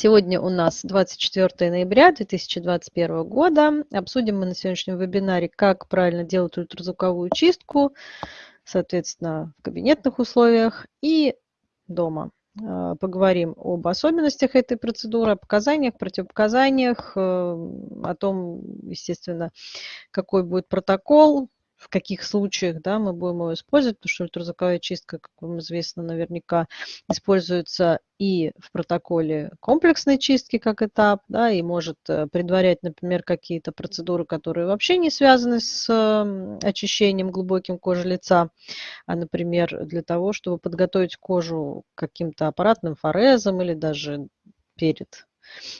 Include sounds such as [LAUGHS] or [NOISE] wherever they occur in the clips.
Сегодня у нас 24 ноября 2021 года. Обсудим мы на сегодняшнем вебинаре, как правильно делать ультразвуковую чистку, соответственно, в кабинетных условиях и дома. А, поговорим об особенностях этой процедуры, о показаниях, противопоказаниях, э, о том, естественно, какой будет протокол, в каких случаях да, мы будем его использовать, потому что ультразвуковая чистка, как вам известно, наверняка используется и в протоколе комплексной чистки как этап, да, и может э, предварять, например, какие-то процедуры, которые вообще не связаны с очищением глубоким кожи лица, а, например, для того, чтобы подготовить кожу к каким-то аппаратным форезом или даже перед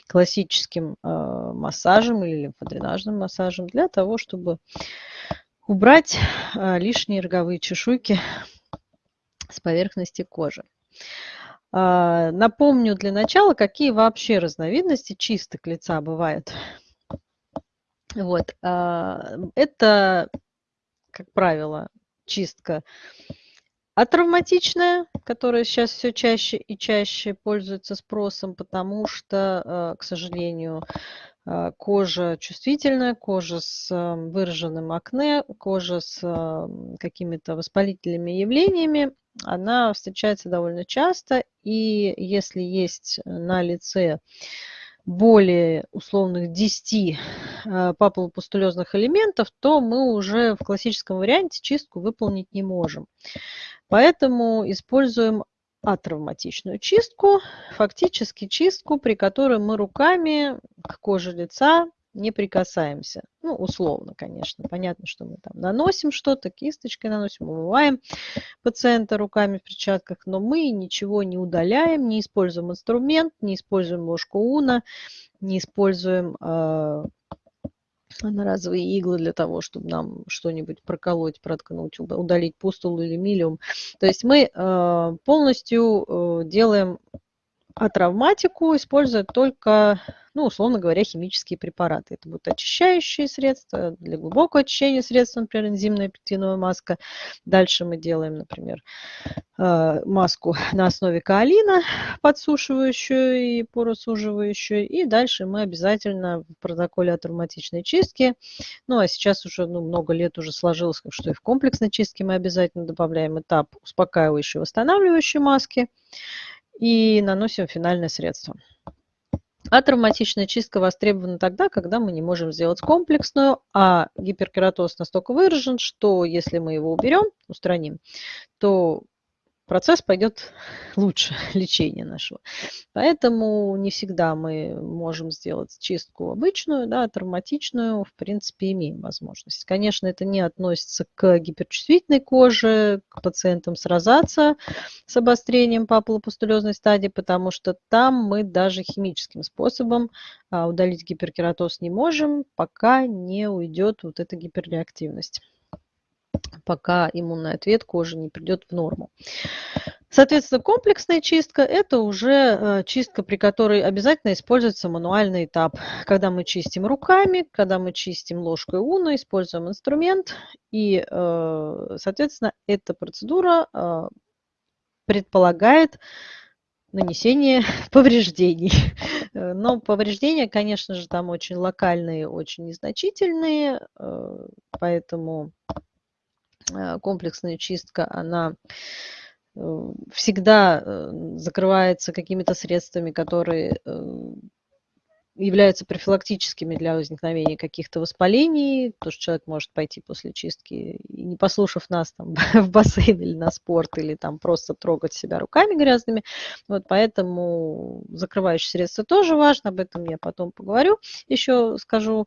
классическим э, массажем или лимфодренажным массажем для того, чтобы убрать а, лишние роговые чешуйки с поверхности кожи. А, напомню для начала, какие вообще разновидности чисток лица бывают. Вот. А, это, как правило, чистка атравматичная, которая сейчас все чаще и чаще пользуется спросом, потому что, к сожалению, кожа чувствительная, кожа с выраженным акне, кожа с какими-то воспалительными явлениями, она встречается довольно часто. И если есть на лице более условных 10 а, папулопустулезных элементов, то мы уже в классическом варианте чистку выполнить не можем. Поэтому используем атравматичную чистку, фактически чистку, при которой мы руками к коже лица не прикасаемся. Ну, условно, конечно. Понятно, что мы там наносим что-то, кисточкой наносим, умываем пациента руками в перчатках, но мы ничего не удаляем, не используем инструмент, не используем ложку уна, не используем э, одноразовые иглы для того, чтобы нам что-нибудь проколоть, проткнуть, удалить пустулу или милиум. То есть мы э, полностью э, делаем атравматику, используя только ну, условно говоря, химические препараты. Это будут очищающие средства, для глубокого очищения средства, например, энзимная пектиновая маска. Дальше мы делаем, например, э, маску [LAUGHS] на основе каолина, подсушивающую и поросуживающую. И дальше мы обязательно в протоколе атравматичной чистки, ну а сейчас уже ну, много лет уже сложилось, что и в комплексной чистке мы обязательно добавляем этап успокаивающей, восстанавливающей маски и наносим финальное средство. А травматичная чистка востребована тогда, когда мы не можем сделать комплексную, а гиперкератоз настолько выражен, что если мы его уберем, устраним, то процесс пойдет лучше [LAUGHS] лечения нашего. Поэтому не всегда мы можем сделать чистку обычную, да, травматичную, в принципе, имеем возможность. Конечно, это не относится к гиперчувствительной коже, к пациентам с розацией, с обострением папулопустулезной стадии, потому что там мы даже химическим способом а, удалить гиперкератоз не можем, пока не уйдет вот эта гиперреактивность пока иммунный ответ кожи не придет в норму. Соответственно, комплексная чистка – это уже э, чистка, при которой обязательно используется мануальный этап. Когда мы чистим руками, когда мы чистим ложкой уна, используем инструмент. И, э, соответственно, эта процедура э, предполагает нанесение [LAUGHS] повреждений. Но повреждения, конечно же, там очень локальные, очень незначительные, поэтому комплексная чистка, она э, всегда э, закрывается какими-то средствами, которые являются профилактическими для возникновения каких-то воспалений, потому что человек может пойти после чистки не послушав нас там, [LAUGHS] в бассейн или на спорт, или там просто трогать себя руками грязными. Вот поэтому закрывающие средства тоже важно, об этом я потом поговорю, еще скажу.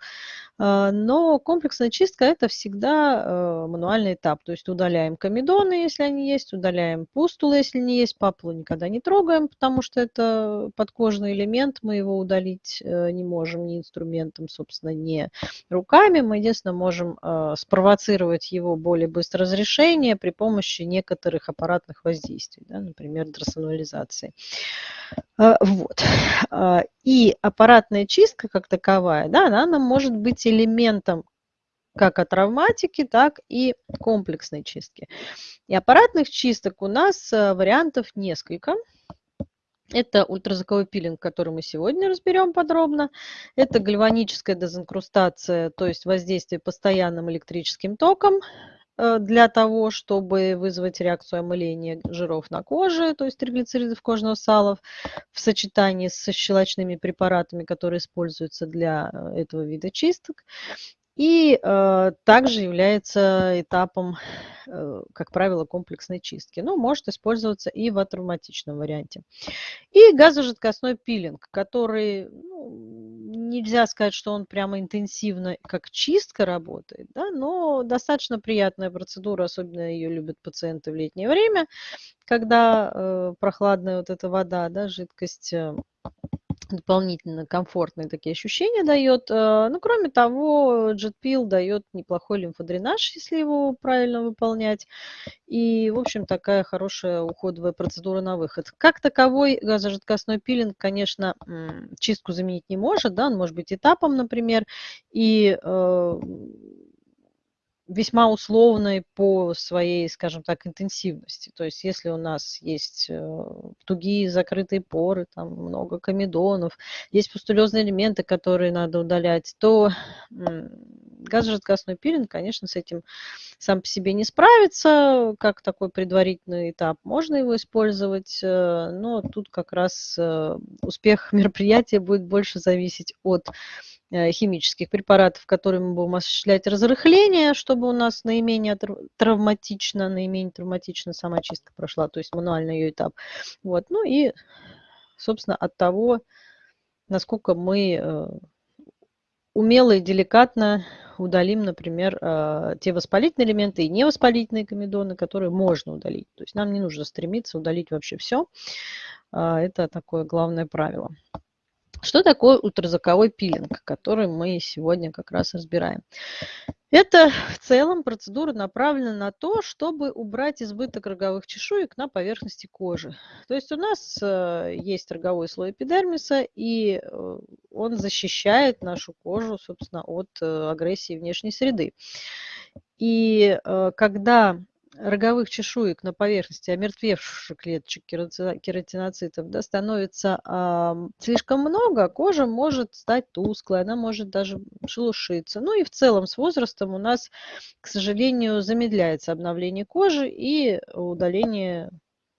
А, но комплексная чистка это всегда э, мануальный этап, то есть удаляем комедоны, если они есть, удаляем пустулы, если не есть, папулу никогда не трогаем, потому что это подкожный элемент, мы его удалить э, не можем ни инструментом, собственно, ни руками. Мы единственное можем э, спровоцировать его более быстрое разрешение при помощи некоторых аппаратных воздействий, да, например, дросонализации. Э, вот. Э, и аппаратная чистка как таковая, да, она, она может быть элементом как от травматики, так и комплексной чистки. И аппаратных чисток у нас вариантов несколько. Это ультразвуковой пилинг, который мы сегодня разберем подробно. Это гальваническая дезинкрустация, то есть воздействие постоянным электрическим током э, для того, чтобы вызвать реакцию омыления жиров на коже, то есть триглицеридов кожного сала, в сочетании с щелочными препаратами, которые используются для э, этого вида чисток. И э, также является этапом, э, как правило, комплексной чистки. Но может использоваться и в атравматичном варианте. И газожидкостной пилинг, который ну, нельзя сказать, что он прямо интенсивно как чистка работает, да, но достаточно приятная процедура, особенно ее любят пациенты в летнее время, когда э, прохладная вот эта вода, да, жидкость э, дополнительно комфортные такие ощущения дает. Э, ну, кроме того, JetPil дает неплохой лимфодренаж, если его правильно выполнять. И, в общем, такая хорошая уходовая процедура на выход. Как таковой газожидкостной пилинг, конечно, чистку заменить не может, да, он может быть этапом, например, и э, весьма условной по своей, скажем так, интенсивности. То есть если у нас есть э, тугие закрытые поры, там много комедонов, есть пустулезные элементы, которые надо удалять, то газожидкостной пилинг, конечно, с этим сам по себе не справится, как такой предварительный этап. Можно его использовать, э, но тут как раз э, успех мероприятия будет больше зависеть от химических препаратов, которыми мы будем осуществлять разрыхление, чтобы у нас наименее травматично, наименее травматично сама чистка прошла, то есть мануальный ее этап. Вот. Ну и, собственно, от того, насколько мы э, умело и деликатно удалим, например, э, те воспалительные элементы и невоспалительные комедоны, которые можно удалить. То есть нам не нужно стремиться удалить вообще все. Это такое главное правило. Что такое ультразвуковой пилинг, который мы сегодня как раз разбираем? Это в целом процедура направлена на то, чтобы убрать избыток роговых чешуек на поверхности кожи. То есть у нас э, есть роговой слой эпидермиса, и э, он защищает нашу кожу, собственно, от э, агрессии внешней среды. И когда роговых чешуек на поверхности омертвевших клеточек кератиноцитов да, становится э, слишком много, кожа может стать тусклой, она может даже шелушиться. Ну и в целом с возрастом у нас, к сожалению, замедляется обновление кожи и удаление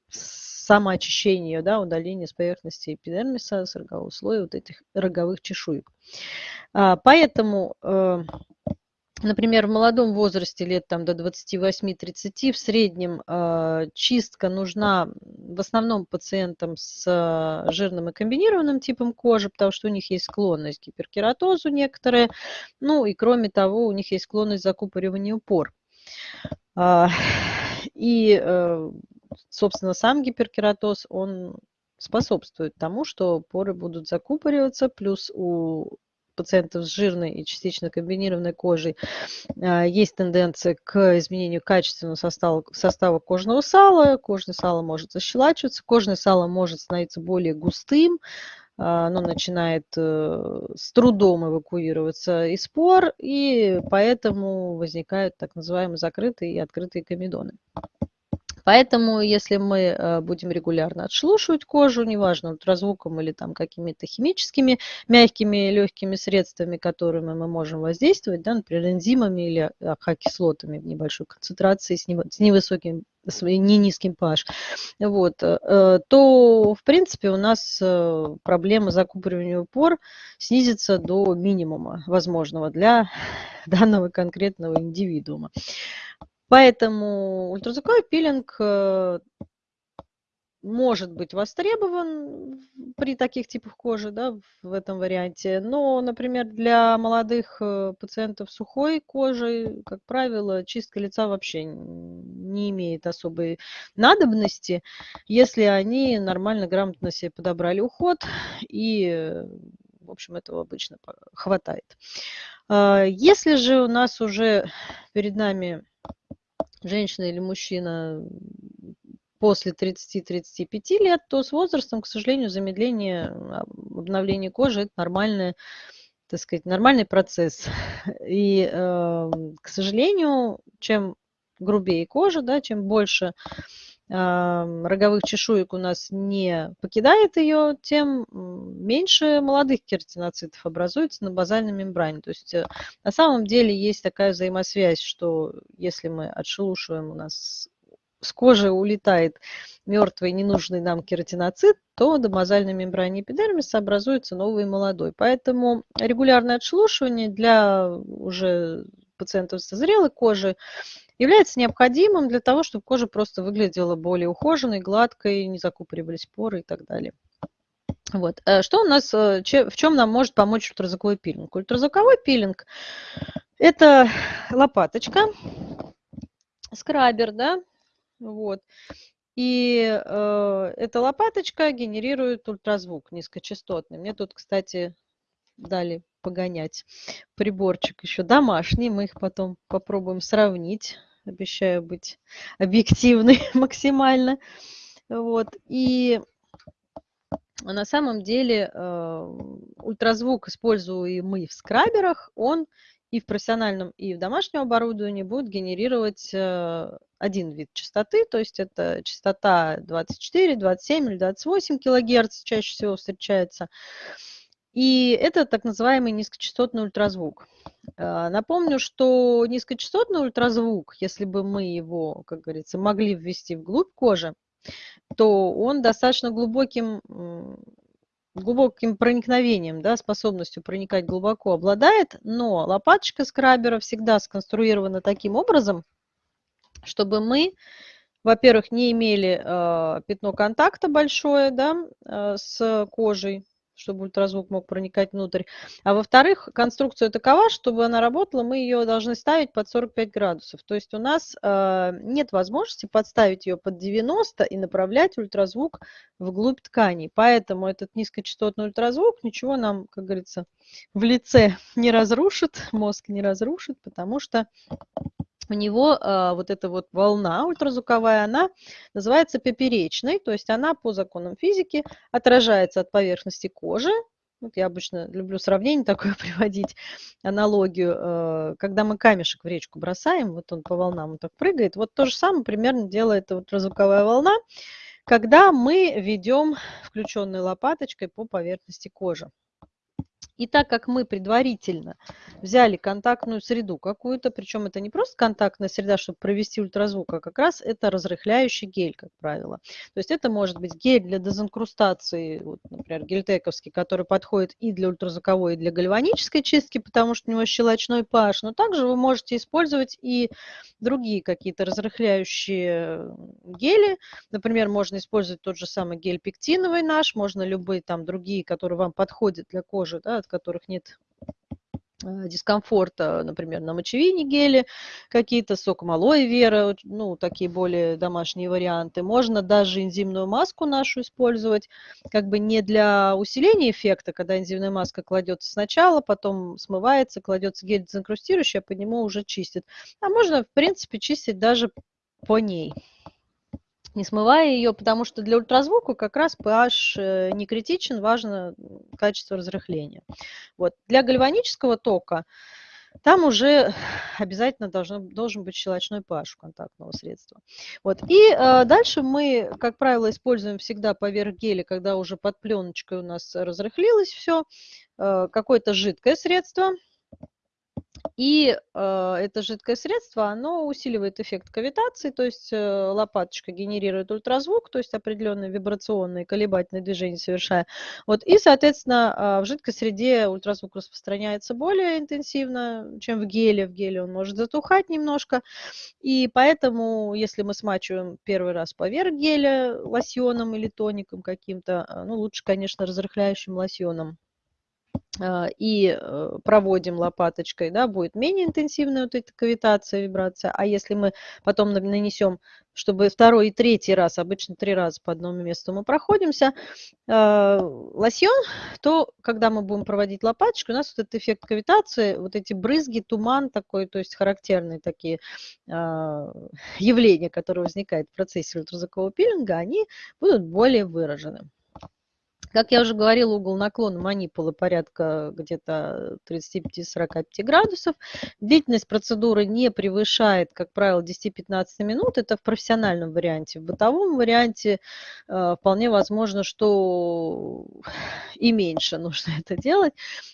самоочищение, да, удаление с поверхности эпидермиса, с рогового слоя вот этих роговых чешуек. А, поэтому э, например, в молодом возрасте, лет там, до 28-30, в среднем э, чистка нужна в основном пациентам с э, жирным и комбинированным типом кожи, потому что у них есть склонность к гиперкератозу некоторые, ну и кроме того, у них есть склонность к закупориванию пор. Э, и, э, собственно, сам гиперкератоз, он способствует тому, что поры будут закупориваться, плюс у пациентов с жирной и частично комбинированной кожей а, есть тенденция к изменению качественного состава, состава кожного сала. Кожное сало может защелачиваться, кожное сало может становиться более густым, а, оно начинает э, с трудом эвакуироваться из пор, и поэтому возникают так называемые закрытые и открытые комедоны. Поэтому, если мы э, будем регулярно отшелушивать кожу, неважно, ультразвуком или там какими-то химическими мягкими легкими средствами, которыми мы можем воздействовать, да, например, энзимами или АХ-кислотами в небольшой концентрации с невысоким с не низким pH, вот, э, то, в принципе, у нас э, проблема закупоривания пор снизится до минимума возможного для [LAUGHS] данного конкретного индивидуума. Поэтому ультразвуковой пилинг э, может быть востребован при таких типах кожи, да, в этом варианте. Но, например, для молодых э, пациентов сухой кожи, как правило, чистка лица вообще не имеет особой надобности, если они нормально, грамотно себе подобрали уход и в общем, этого обычно хватает. А, если же у нас уже перед нами женщина или мужчина после 30-35 лет, то с возрастом, к сожалению, замедление обновления кожи – это нормальный, так сказать, нормальный процесс. [LAUGHS] И, э, к сожалению, чем грубее кожа, да, чем больше роговых чешуек у нас не покидает ее, тем меньше молодых кератиноцитов образуется на базальной мембране. То есть э, на самом деле есть такая взаимосвязь, что если мы отшелушиваем у нас с кожи улетает мертвый ненужный нам кератиноцит, то на базальной мембране эпидермиса образуется новый молодой. Поэтому регулярное отшелушивание для уже пациентов с зрелой кожи является необходимым для того, чтобы кожа просто выглядела более ухоженной, гладкой, не закупоривались поры и так далее. Вот. Э, что у нас, э, в чем нам может помочь ультразвуковой пилинг? Ультразвуковой пилинг – это лопаточка, скрабер, да, вот. И э, эта лопаточка генерирует ультразвук низкочастотный. Мне тут, кстати, дали погонять приборчик еще домашний. Мы их потом попробуем сравнить. Обещаю быть объективной [LAUGHS] максимально. Вот. И на самом деле э, ультразвук, используемый в скраберах, он и в профессиональном, и в домашнем оборудовании будет генерировать э, один вид частоты, то есть это частота 24, 27 или 28 килогерц чаще всего встречается. И это так называемый низкочастотный ультразвук. Э, напомню, что низкочастотный ультразвук, если бы мы его, как говорится, могли ввести вглубь кожи, то он достаточно глубоким глубоким проникновением, да, способностью проникать глубоко обладает, но лопаточка скрабера всегда сконструирована таким образом, чтобы мы, во-первых, не имели э, пятно контакта большое да, э, с кожей, чтобы ультразвук мог проникать внутрь. А во-вторых, конструкция такова, чтобы она работала, мы ее должны ставить под 45 градусов. То есть у нас э, нет возможности подставить ее под 90 и направлять ультразвук вглубь тканей. Поэтому этот низкочастотный ультразвук ничего нам, как говорится, в лице [LAUGHS] не разрушит, мозг не разрушит, потому что у него э, вот эта вот волна ультразвуковая, она называется поперечной, то есть она по законам физики отражается от поверхности кожи. Вот я обычно люблю сравнение [LAUGHS] такое приводить, аналогию. Э, когда мы камешек в речку бросаем, вот он по волнам вот так прыгает, вот то же самое примерно делает ультразвуковая волна, когда мы ведем включенной лопаточкой по поверхности кожи. И так как мы предварительно взяли контактную среду какую-то, причем это не просто контактная среда, чтобы провести ультразвук, а как раз это разрыхляющий гель, как правило. То есть это может быть гель для дезинкрустации, вот, например, гельтековский, который подходит и для ультразвуковой, и для гальванической чистки, потому что у него щелочной pH, но также вы можете использовать и другие какие-то разрыхляющие гели. Например, можно использовать тот же самый гель пектиновый наш, можно любые там другие, которые вам подходят для кожи, да, от которых нет э, дискомфорта, например, на мочевине гели какие-то, соком алоэ вера, ну, такие более домашние варианты. Можно даже энзимную маску нашу использовать, как бы не для усиления эффекта, когда энзимная маска кладется сначала, потом смывается, кладется гель дезинкрустирующий, а по нему уже чистит. А можно, в принципе, чистить даже по ней не смывая ее, потому что для ультразвука как раз pH э, не критичен, важно качество разрыхления. Вот. Для гальванического тока там уже обязательно должно, должен быть щелочной pH контактного средства. Вот. И э, дальше мы, как правило, используем всегда поверх геля, когда уже под пленочкой у нас разрыхлилось все, э, какое-то жидкое средство – и э, это жидкое средство, оно усиливает эффект кавитации, то есть э, лопаточка генерирует ультразвук, то есть определенные вибрационные колебательные движения совершая. Вот, и, соответственно, э, в жидкой среде ультразвук распространяется более интенсивно, чем в геле. В геле он может затухать немножко. И поэтому, если мы смачиваем первый раз поверх геля лосьоном или тоником каким-то, э, ну, лучше, конечно, разрыхляющим лосьоном и э, проводим лопаточкой, да, будет менее интенсивная вот эта кавитация, вибрация. А если мы потом нанесем, чтобы второй и третий раз, обычно три раза по одному месту мы проходимся, э, лосьон, то когда мы будем проводить лопаточкой, у нас вот этот эффект кавитации, вот эти брызги, туман такой, то есть характерные такие э, явления, которые возникают в процессе ультразвукового пилинга, они будут более выражены. Как я уже говорила, угол наклона манипулы порядка где-то 35-45 градусов. Длительность процедуры не превышает, как правило, 10-15 минут. Это в профессиональном варианте. В бытовом варианте э, вполне возможно, что [LAUGHS] и меньше нужно [LAUGHS] это делать,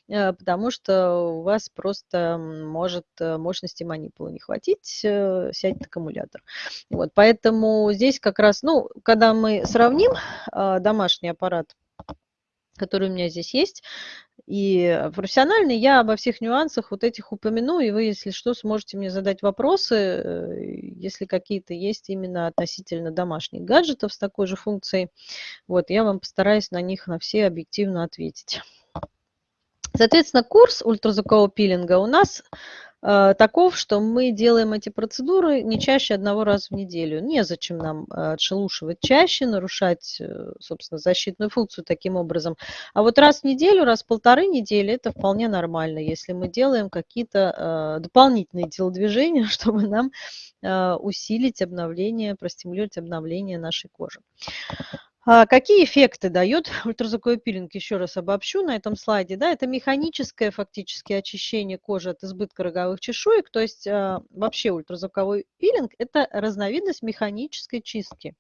э, потому что у вас просто может э, мощности манипулы не хватить, э, сядет аккумулятор. Вот, поэтому здесь как раз, ну, когда мы сравним э, домашний аппарат который у меня здесь есть. И профессиональный я обо всех нюансах вот этих упомяну, и вы, если что, сможете мне задать вопросы, э, если какие-то есть именно относительно домашних гаджетов с такой же функцией. Вот, я вам постараюсь на них на все объективно ответить. Соответственно, курс ультразвукового пилинга у нас Э, таков, что мы делаем эти процедуры не чаще одного раза в неделю. Незачем нам э, отшелушивать чаще, нарушать, э, собственно, защитную функцию таким образом. А вот раз в неделю, раз в полторы недели это вполне нормально, если мы делаем какие-то дополнительные телодвижения, [LAUGHS] чтобы нам усилить обновление, простимулировать обновление нашей кожи. А какие эффекты дает [LAUGHS] ультразвуковой пилинг? Еще раз обобщу на этом слайде. Да, это механическое фактически очищение кожи от избытка роговых чешуек. То есть а, вообще ультразвуковой пилинг – это разновидность механической чистки.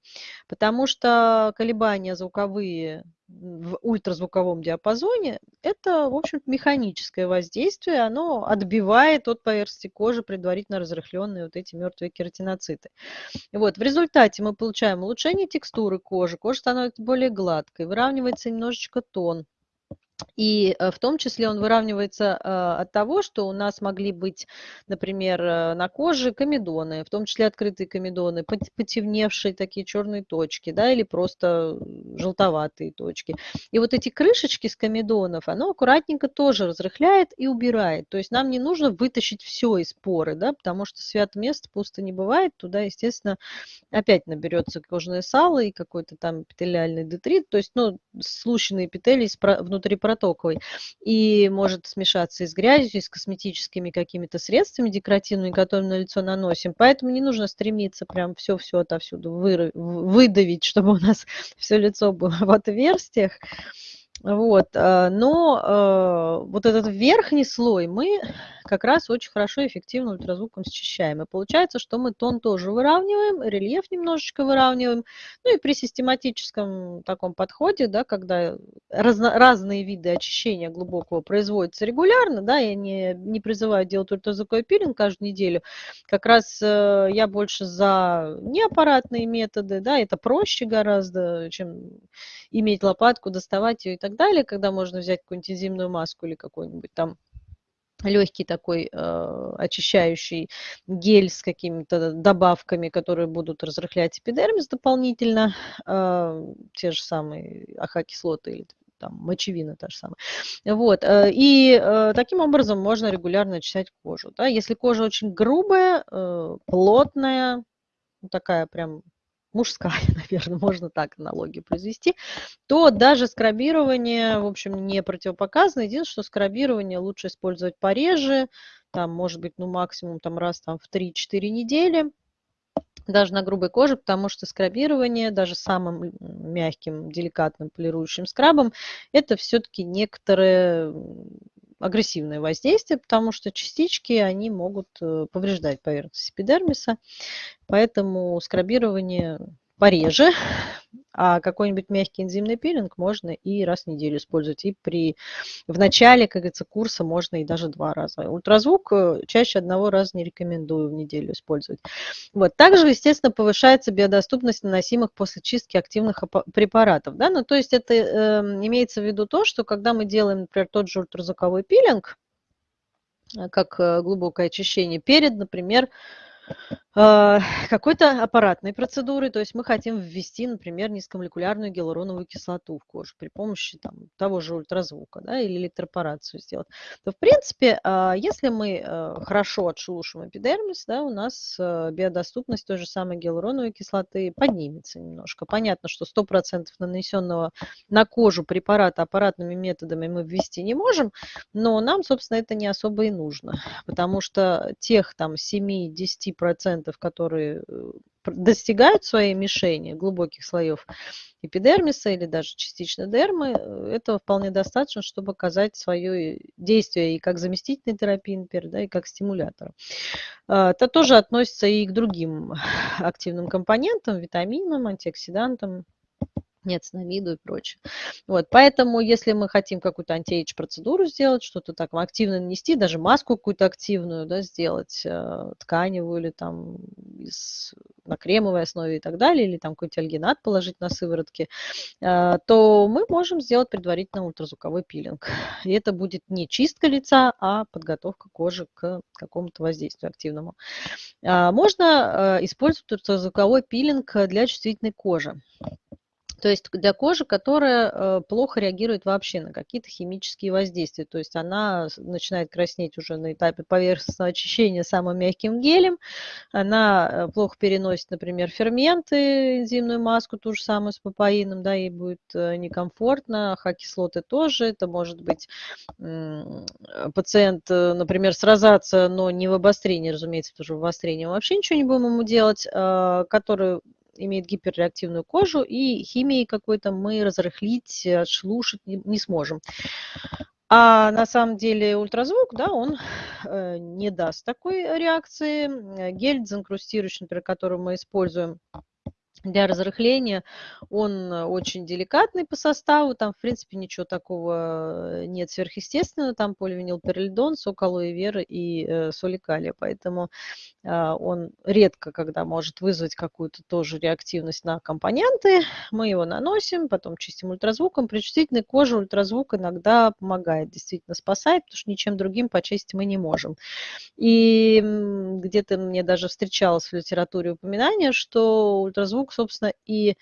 Потому что колебания звуковые в ультразвуковом диапазоне, это, в общем механическое воздействие, оно отбивает от поверхности кожи предварительно разрыхленные вот эти мертвые кератиноциты. Вот, в результате мы получаем улучшение текстуры кожи, кожа становится более гладкой, выравнивается немножечко тон, и э, в том числе он выравнивается э, от того, что у нас могли быть, например, э, на коже комедоны, в том числе открытые комедоны, потемневшие такие черные точки, да, или просто желтоватые точки. И вот эти крышечки с комедонов, оно аккуратненько тоже разрыхляет и убирает. То есть нам не нужно вытащить все из поры, да, потому что свято место пусто не бывает. Туда, естественно, опять наберется кожное сало и какой-то там эпителиальный детрит, то есть, ну, слущенные эпителий внутри протоковой. И может смешаться и с грязью, и с косметическими какими-то средствами декоративными, которые на лицо наносим. Поэтому не нужно стремиться прям все-все отовсюду выдавить, [LAUGHS] чтобы у нас все лицо было в отверстиях. Вот, э, но э, вот этот верхний слой мы как раз очень хорошо и эффективно ультразвуком счищаем. И получается, что мы тон тоже выравниваем, рельеф немножечко выравниваем. Ну и при систематическом таком подходе, да, когда разно, разные виды очищения глубокого производятся регулярно, да, я не, не призываю делать ультразвуковой пилинг каждую неделю, как раз э, я больше за неаппаратные методы, да, это проще гораздо, чем иметь лопатку, доставать ее и так далее, когда можно взять какую-нибудь энзимную маску или какой-нибудь там легкий такой э, очищающий гель с какими-то добавками, которые будут разрыхлять эпидермис дополнительно, э, те же самые ахокислоты или там мочевина та же самая. Вот. Э, и э, таким образом можно регулярно очищать кожу. Да? Если кожа очень грубая, э, плотная, такая прям мужская, [LAUGHS] наверное, можно так аналогию произвести, то даже скрабирование, в общем, не противопоказано. Единственное, что скрабирование лучше использовать пореже, там, может быть, ну, максимум там раз там, в 3-4 недели, даже на грубой коже, потому что скрабирование, даже самым мягким, деликатным полирующим скрабом, это все-таки некоторые агрессивное воздействие, потому что частички, они могут э, повреждать поверхность эпидермиса, поэтому скрабирование пореже, [LAUGHS] а какой-нибудь мягкий энзимный пилинг можно и раз в неделю использовать. И при, в начале, как говорится, курса можно и даже два раза. Ультразвук э, чаще одного раза не рекомендую в неделю использовать. Вот. Также, естественно, повышается биодоступность наносимых после чистки активных препаратов. Да? Ну, то есть это э, имеется в виду то, что когда мы делаем, например, тот же ультразвуковой пилинг, э, как э, глубокое очищение, перед, например, какой-то аппаратной процедуры, то есть мы хотим ввести, например, низкомолекулярную гиалуроновую кислоту в кожу при помощи там, того же ультразвука да, или электропорацию сделать, то в принципе, а, если мы э, хорошо отшелушим эпидермис, да, у нас э, биодоступность той же самой гиалуроновой кислоты поднимется немножко. Понятно, что 100% нанесенного на кожу препарата аппаратными методами мы ввести не можем, но нам, собственно, это не особо и нужно, потому что тех там 7-10% которые э, достигают своей мишени глубоких слоев эпидермиса или даже частично дермы, э, этого вполне достаточно, чтобы оказать свое действие и как заместительной терапии, например, да, и как стимулятор. А, это тоже относится и к другим активным компонентам, витаминам, антиоксидантам, ниацинамиду и прочее. Вот, поэтому, если мы хотим какую-то антиэйдж процедуру сделать, что-то так активно нанести, даже маску какую-то активную да, сделать, э, тканевую или там из, на кремовой основе и так далее, или там какой-то альгинат положить на сыворотки, э, то мы можем сделать предварительно ультразвуковой пилинг. [LAUGHS] И это будет не чистка лица, а подготовка кожи к какому-то воздействию активному. А, можно э, использовать ультразвуковой пилинг для чувствительной кожи. То есть для кожи, которая э, плохо реагирует вообще на какие-то химические воздействия. То есть она начинает краснеть уже на этапе поверхностного очищения самым мягким гелем. Она э, плохо переносит, например, ферменты, энзимную маску, ту же самую с папаином, да, ей будет э, некомфортно. Ха-кислоты тоже. Это может быть пациент, например, с розацией, но не в обострении, разумеется, что в обострении мы вообще ничего не будем ему делать, который имеет гиперреактивную кожу, и химией какой-то мы разрыхлить, отшелушить не, не сможем. А на самом деле ультразвук, да, он э, не даст такой реакции. Гель дезинкрустирующий, например, который мы используем для разрыхления. Он э, очень деликатный по составу, там, в принципе, ничего такого э, нет сверхъестественного, там поливинилпиролидон, сок алоэ веры и э, соли калия, поэтому э, он редко, когда может вызвать какую-то тоже реактивность на компоненты. Мы его наносим, потом чистим ультразвуком. При чувствительной коже ультразвук иногда помогает, действительно спасает, потому что ничем другим почистить мы не можем. И где-то мне даже встречалось в литературе упоминание, что ультразвук звук, собственно, и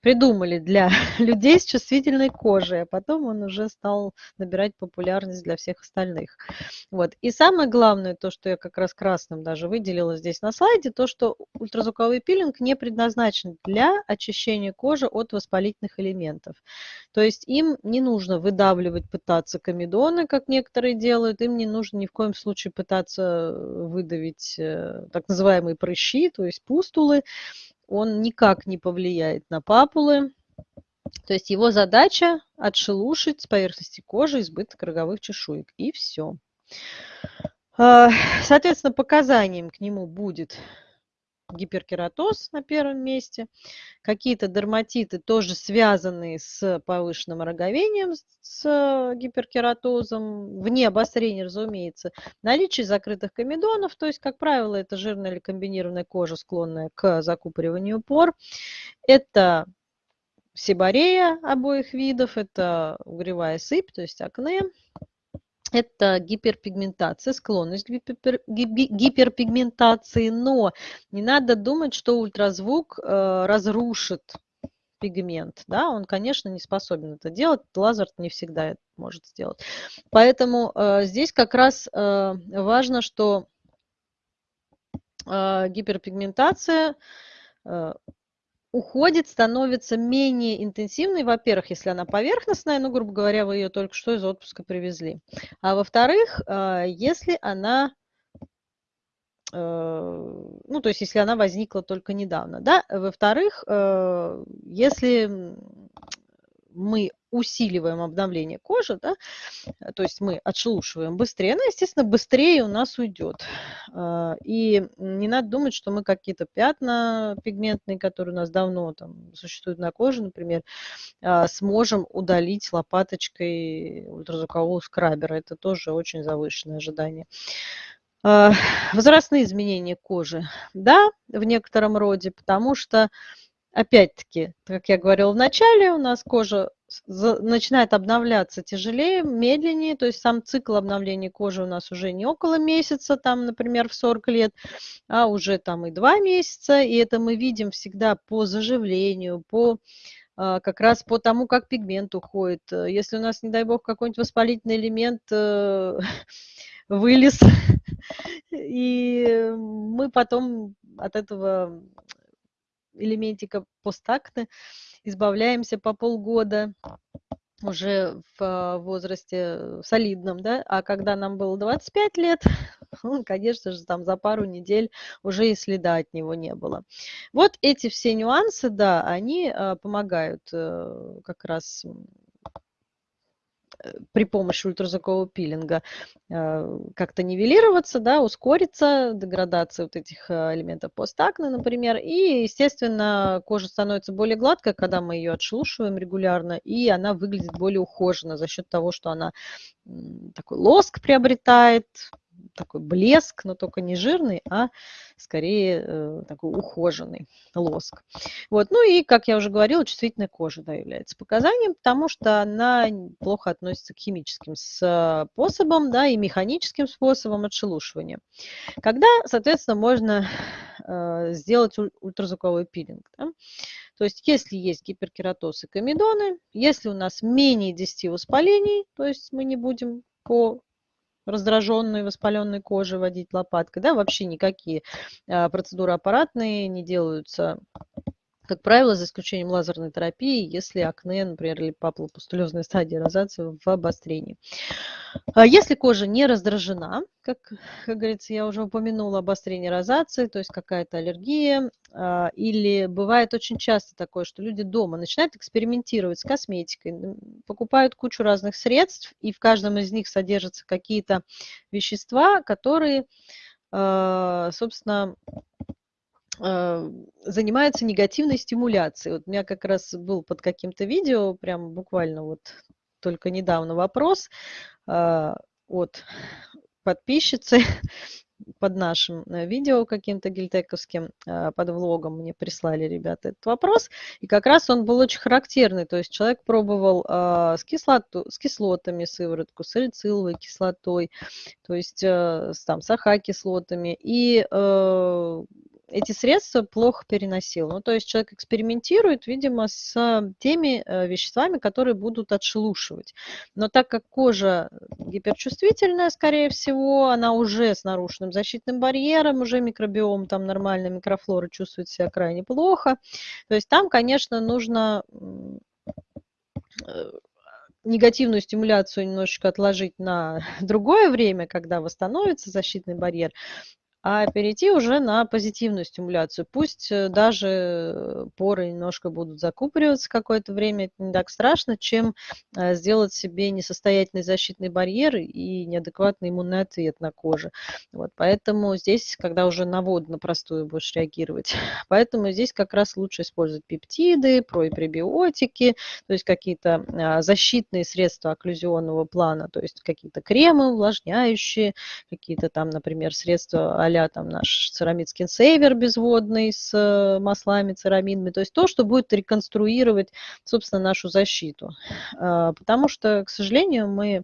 придумали для [LAUGHS] людей с чувствительной кожей, а потом он уже стал набирать популярность для всех остальных. Вот. И самое главное, то, что я как раз красным даже выделила здесь на слайде, то, что ультразвуковой пилинг не предназначен для очищения кожи от воспалительных элементов. То есть им не нужно выдавливать, пытаться комедоны, как некоторые делают, им не нужно ни в коем случае пытаться выдавить э, так называемые прыщи, то есть пустулы, он никак не повлияет на папулы. То есть его задача отшелушить с поверхности кожи избыток роговых чешуек. И все. А, соответственно, показанием к нему будет гиперкератоз на первом месте, какие-то дерматиты тоже связанные с повышенным роговением, с гиперкератозом, вне обострения, разумеется, наличие закрытых комедонов, то есть, как правило, это жирная или комбинированная кожа, склонная к закупориванию пор. Это сибарея обоих видов, это угревая сыпь, то есть акне, это гиперпигментация, склонность к гипер, гиперпигментации, но не надо думать, что ультразвук э, разрушит пигмент, да, он, конечно, не способен это делать, лазер не всегда это может сделать. Поэтому э, здесь как раз э, важно, что гиперпигментация уходит, становится менее интенсивной, во-первых, если она поверхностная, ну, грубо говоря, вы ее только что из отпуска привезли. А во-вторых, а, если она, э, ну, то есть если она возникла только недавно, да. Во-вторых, э, если мы усиливаем обновление кожи, да, то есть мы отшелушиваем быстрее, она, естественно, быстрее у нас уйдет. А, и не надо думать, что мы какие-то пятна пигментные, которые у нас давно там существуют на коже, например, а, сможем удалить лопаточкой ультразвукового скрабера. Это тоже очень завышенное ожидание. А, возрастные изменения кожи, да, в некотором роде, потому что опять-таки, как я говорила в начале, у нас кожа начинает обновляться тяжелее, медленнее, то есть сам цикл обновления кожи у нас уже не около месяца, там, например, в 40 лет, а уже там и 2 месяца, и это мы видим всегда по заживлению, по а, как раз по тому, как пигмент уходит. Если у нас, не дай бог, какой-нибудь воспалительный элемент э, [LAUGHS] вылез, [LAUGHS] и мы потом от этого элементика постакта, избавляемся по полгода уже в возрасте солидном, да, а когда нам было 25 лет, [LAUGHS] конечно же, там за пару недель уже и следа от него не было. Вот эти все нюансы, да, они а, помогают э, как раз Э, при помощи ультразвукового пилинга э, как-то нивелироваться, да, ускориться деградация вот этих э, элементов постакне, например. И, естественно, кожа становится более гладкой, когда мы ее отшелушиваем регулярно, и она выглядит более ухоженно за счет того, что она такой лоск приобретает, такой блеск, но только не жирный, а скорее э, такой ухоженный лоск. Вот. Ну и, как я уже говорила, чувствительная кожа да, является показанием, потому что она плохо относится к химическим способам да, и механическим способам отшелушивания. Когда, соответственно, можно э, сделать ультразвуковой пилинг. Да? То есть, если есть гиперкератоз и комедоны, если у нас менее 10 воспалений, то есть мы не будем по раздраженной, воспаленной кожи водить лопаткой. Да, вообще никакие а, процедуры аппаратные не делаются как правило, за исключением лазерной терапии, если акне, например, или папулопустулезная стадия розации в обострении. А если кожа не раздражена, как, как говорится, я уже упомянула, обострение розации, то есть какая-то аллергия, а, или бывает очень часто такое, что люди дома начинают экспериментировать с косметикой, покупают кучу разных средств, и в каждом из них содержатся какие-то вещества, которые, а, собственно, занимается негативной стимуляцией. Вот у меня как раз был под каким-то видео, прям буквально вот только недавно вопрос а, от подписчицы [LAUGHS] под нашим э, видео каким-то гильтековским, под влогом мне прислали ребята этот вопрос. И как раз он был очень характерный. То есть человек пробовал с, кислоту, с кислотами сыворотку, с салициловой кислотой, то есть э, там, с АХ-кислотами. И э, эти средства плохо переносил. Ну, то есть человек экспериментирует, видимо, с теми э, веществами, которые будут отшелушивать. Но так как кожа гиперчувствительная, скорее всего, она уже с нарушенным защитным барьером, уже микробиом, там нормальная микрофлора чувствует себя крайне плохо. То есть там, конечно, нужно э, негативную стимуляцию немножечко отложить на [LAUGHS] другое время, когда восстановится защитный барьер, а перейти уже на позитивную стимуляцию. Пусть э, даже поры немножко будут закупориваться какое-то время, это не так страшно, чем э, сделать себе несостоятельный защитный барьер и неадекватный иммунный ответ на коже. Вот, поэтому здесь, когда уже на воду, на простую будешь реагировать, [LAUGHS] поэтому здесь как раз лучше использовать пептиды, про и пребиотики, то есть какие-то а, защитные средства окклюзионного плана, то есть какие-то кремы увлажняющие, какие-то там, например, средства а а там наш церамид скинсейвер безводный с э, маслами, церамидами, то есть то, что будет реконструировать, собственно, нашу защиту. А, потому что, к сожалению, мы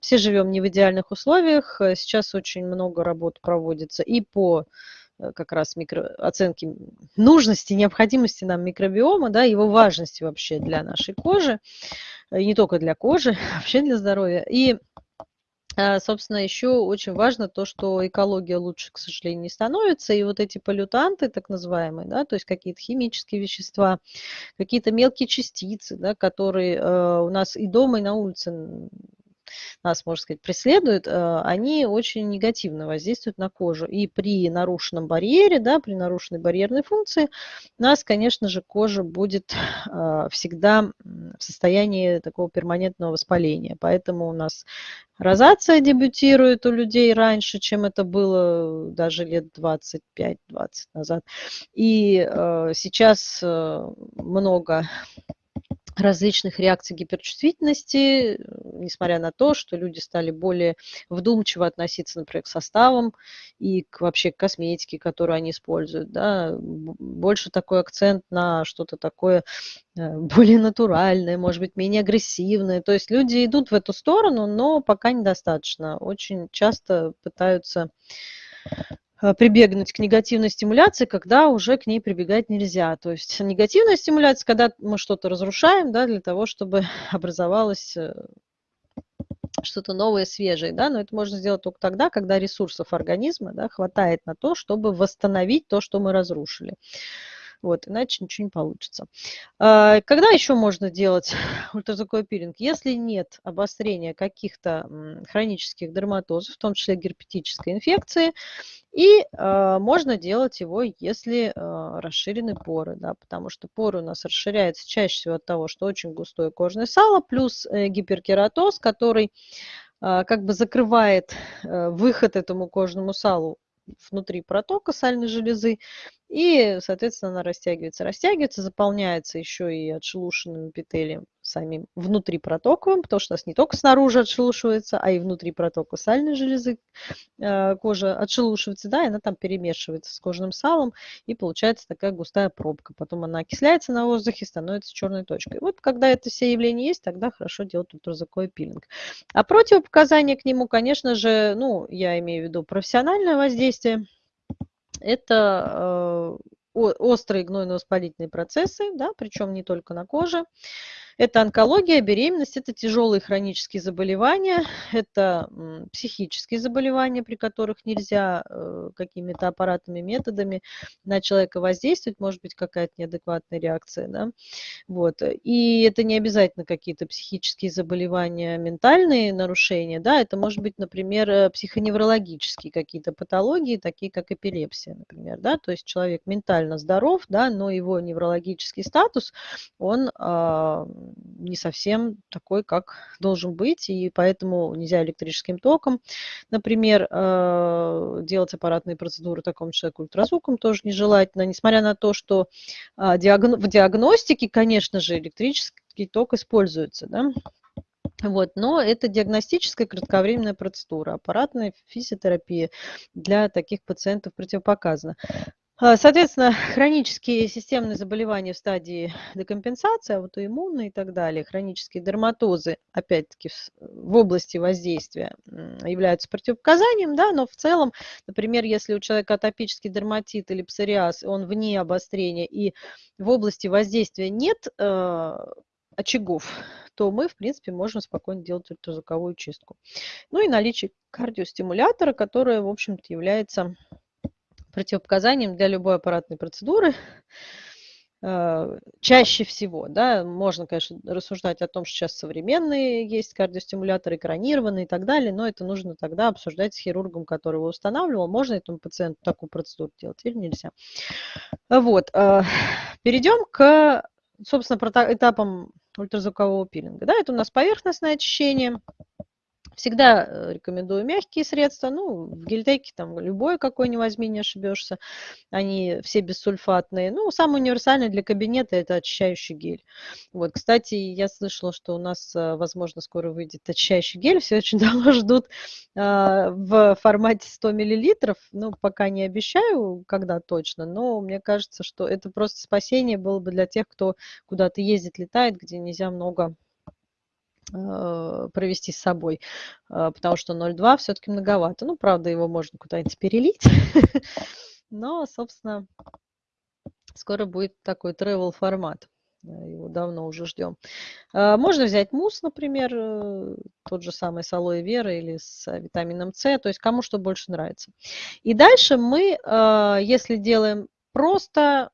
все живем не в идеальных условиях, сейчас очень много работ проводится и по э, как раз микро, оценки нужности, необходимости нам микробиома, да, его важности вообще для нашей кожи, и не только для кожи, [LAUGHS] вообще для здоровья. И собственно, еще очень важно то, что экология лучше, к сожалению, не становится. И вот эти полютанты, так называемые, да, то есть какие-то химические вещества, какие-то мелкие частицы, да, которые э, у нас и дома, и на улице нас, можно сказать, преследуют, э, они очень негативно воздействуют на кожу. И при нарушенном барьере, да, при нарушенной барьерной функции, у нас, конечно же, кожа будет э, всегда в состоянии такого перманентного воспаления. Поэтому у нас розация дебютирует у людей раньше, чем это было даже лет 25-20 назад. И э, сейчас много различных реакций гиперчувствительности, несмотря на то, что люди стали более вдумчиво относиться, например, к составам и к, вообще к косметике, которую они используют. Да. Больше такой акцент на что-то такое э, более натуральное, может быть, менее агрессивное. То есть люди идут в эту сторону, но пока недостаточно. Очень часто пытаются Э, прибегнуть к негативной стимуляции, когда уже к ней прибегать нельзя. То есть негативная стимуляция, когда мы что-то разрушаем, да, для того, чтобы [LAUGHS] образовалось э, что-то новое, свежее, да, но это можно сделать только тогда, когда ресурсов организма да, хватает на то, чтобы восстановить то, что мы разрушили. Вот, иначе ничего не получится. А, когда еще можно делать [LAUGHS] ультразвуковой пилинг? Если нет обострения каких-то хронических дерматозов, в том числе герпетической инфекции, и э, можно делать его, если э, расширены поры, да, потому что поры у нас расширяются чаще всего от того, что очень густое кожное сало, плюс э, гиперкератоз, который э, как бы закрывает э, выход этому кожному салу внутри протока сальной железы, и, соответственно, она растягивается, растягивается, заполняется еще и отшелушенным эпителием самим внутрипротоковым, потому что у нас не только снаружи отшелушивается, а и внутри протока сальной железы э, кожа отшелушивается, да, и она там перемешивается с кожным салом, и получается такая густая пробка. Потом она окисляется на воздухе, становится черной точкой. Вот когда это все явления есть, тогда хорошо делать ультразвуковой пилинг. А противопоказания к нему, конечно же, ну, я имею в виду профессиональное воздействие, это э, острые гнойно-воспалительные процессы, да, причем не только на коже, это онкология, беременность, это тяжелые хронические заболевания, это психические заболевания, при которых нельзя э, какими-то аппаратными методами на человека воздействовать, может быть какая-то неадекватная реакция. Да? Вот. И это не обязательно какие-то психические заболевания, ментальные нарушения, да? это может быть, например, э, психоневрологические какие-то патологии, такие как эпилепсия, например. Да? То есть человек ментально здоров, да, но его неврологический статус, он а, не совсем такой, как должен быть, и поэтому нельзя электрическим током, например, э, делать аппаратные процедуры такому человеку ультразвуком тоже нежелательно, несмотря на то, что а, в диагностике, конечно же, электрический ток используется, да, вот, но это диагностическая кратковременная процедура. Аппаратная физиотерапия для таких пациентов противопоказана. А, соответственно, [LAUGHS] хронические системные заболевания в стадии декомпенсации, аутоиммунные и так далее, хронические дерматозы, опять-таки, в области воздействия являются противопоказанием, да, но в целом, например, если у человека атопический дерматит или псориаз, он вне обострения и в области воздействия нет э, очагов, то мы, в принципе, можем спокойно делать ультразвуковую чистку. Ну и наличие кардиостимулятора, которое, в общем-то, является противопоказанием для любой аппаратной процедуры. Э, чаще всего, да, можно, конечно, рассуждать о том, что сейчас современные есть кардиостимуляторы, экранированные и так далее, но это нужно тогда обсуждать с хирургом, который его устанавливал, можно этому пациенту такую процедуру делать или нельзя. Вот, э, перейдем к, собственно, этапам ультразвукового пилинга. Да, это у нас поверхностное очищение, Всегда э, рекомендую мягкие средства. Ну, в гельтеке там любой какой не возьми, не ошибешься. Они все бессульфатные. Ну, самый универсальный для кабинета это очищающий гель. Вот, кстати, я слышала, что у нас, э, возможно, скоро выйдет очищающий гель. Все очень давно ждут а, в формате 100 миллилитров. Ну, пока не обещаю, когда точно, но мне кажется, что это просто спасение было бы для тех, кто куда-то ездит, летает, где нельзя много провести с собой, э, потому что 0,2 все-таки многовато. Ну, правда, его можно куда-нибудь перелить, [LAUGHS] но, собственно, скоро будет такой travel формат. Э, его давно уже ждем. Можно взять мусс, например, тот же самый с алоэ вера или с витамином С, то есть кому что больше нравится. И дальше мы, если делаем просто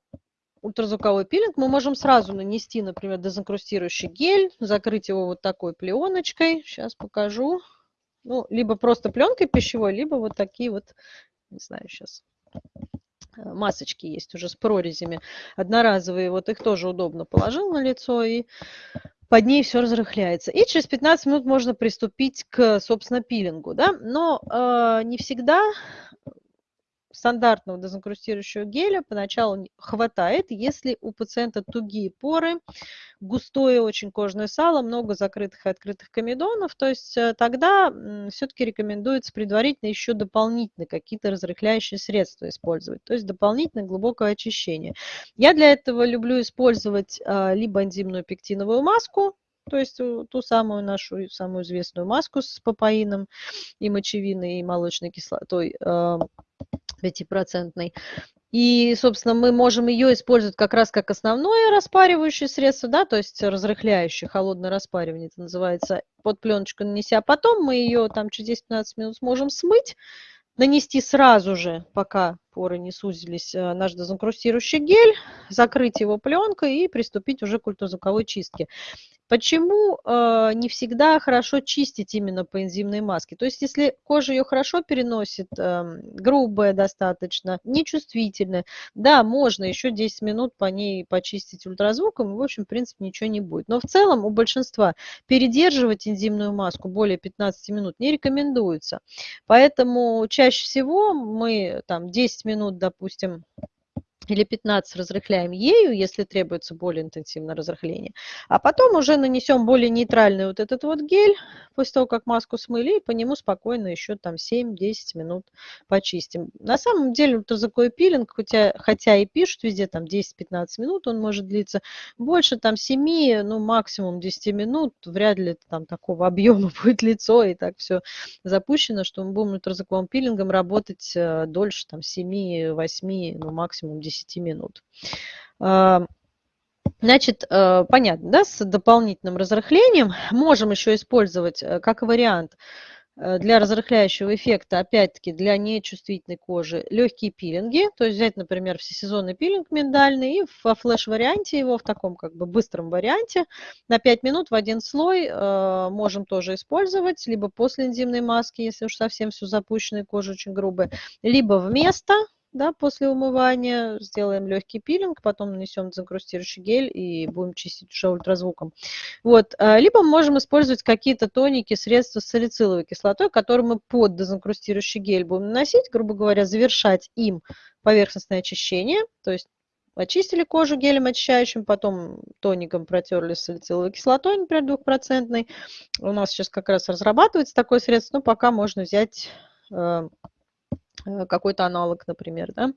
ультразвуковой пилинг, мы можем сразу нанести, например, дезинкрустирующий гель, закрыть его вот такой пленочкой. Сейчас покажу. Ну, либо просто пленкой пищевой, либо вот такие вот, не знаю, сейчас э, масочки есть уже с прорезями одноразовые. Вот их тоже удобно положил на лицо и под ней все разрыхляется. И через 15 минут можно приступить к, собственно, пилингу. Да? Но э, не всегда стандартного дезинкрустирующего геля поначалу хватает, если у пациента тугие поры, густое очень кожное сало, много закрытых и открытых комедонов, то есть э, тогда все-таки рекомендуется предварительно еще дополнительно какие-то разрыхляющие средства использовать, то есть дополнительное глубокое очищение. Я для этого люблю использовать а, либо энзимную пектиновую маску, то есть ту самую нашу самую известную маску с папаином и мочевиной, и молочной кислотой, 5%. И, собственно, мы можем ее использовать как раз как основное распаривающее средство, да, то есть разрыхляющее, холодное распаривание это называется, под пленочку нанеся. Потом мы ее там через 10-15 минут сможем смыть, нанести сразу же, пока поры не сузились, э, наш дезинкрустирующий гель, закрыть его пленкой и приступить уже к ультразвуковой чистке. Почему э, не всегда хорошо чистить именно по энзимной маске? То есть, если кожа ее хорошо переносит, э, грубая достаточно, нечувствительная, да, можно еще 10 минут по ней почистить ультразвуком, и, в общем, в принципе, ничего не будет. Но в целом у большинства передерживать энзимную маску более 15 минут не рекомендуется. Поэтому чаще всего мы там 10 минут, допустим, или 15 разрыхляем ею, если требуется более интенсивное разрыхление. А потом уже нанесем более нейтральный вот этот вот гель, после того, как маску смыли, и по нему спокойно еще там 7-10 минут почистим. На самом деле ультразвуковой пилинг, хотя, хотя и пишут везде там 10-15 минут, он может длиться больше там 7, ну максимум 10 минут, вряд ли там такого объема [LAUGHS] будет лицо и так все запущено, что мы будем ультразвуковым пилингом работать э, дольше там 7-8, ну максимум 10 10 минут. А, значит, э, понятно, да, с дополнительным разрыхлением можем еще использовать э, как вариант э, для разрыхляющего эффекта, опять-таки, для нечувствительной кожи, легкие пилинги. То есть взять, например, всесезонный пилинг миндальный и во флеш-варианте его, в таком как бы быстром варианте, на 5 минут в один слой э, можем тоже использовать, либо после энзимной маски, если уж совсем все запущено и кожа очень грубая, либо вместо, да, после умывания сделаем легкий пилинг, потом нанесем дезинкрустирующий гель и будем чистить уже ультразвуком. Вот. А, либо мы можем использовать какие-то тоники, средства с салициловой кислотой, которые мы под дезинкрустирующий гель будем наносить, грубо говоря, завершать им поверхностное очищение, то есть очистили кожу гелем очищающим, потом тоником протерли салициловой кислотой, например, двухпроцентной. У нас сейчас как раз разрабатывается такое средство, но пока можно взять Э, какой-то аналог, например, да.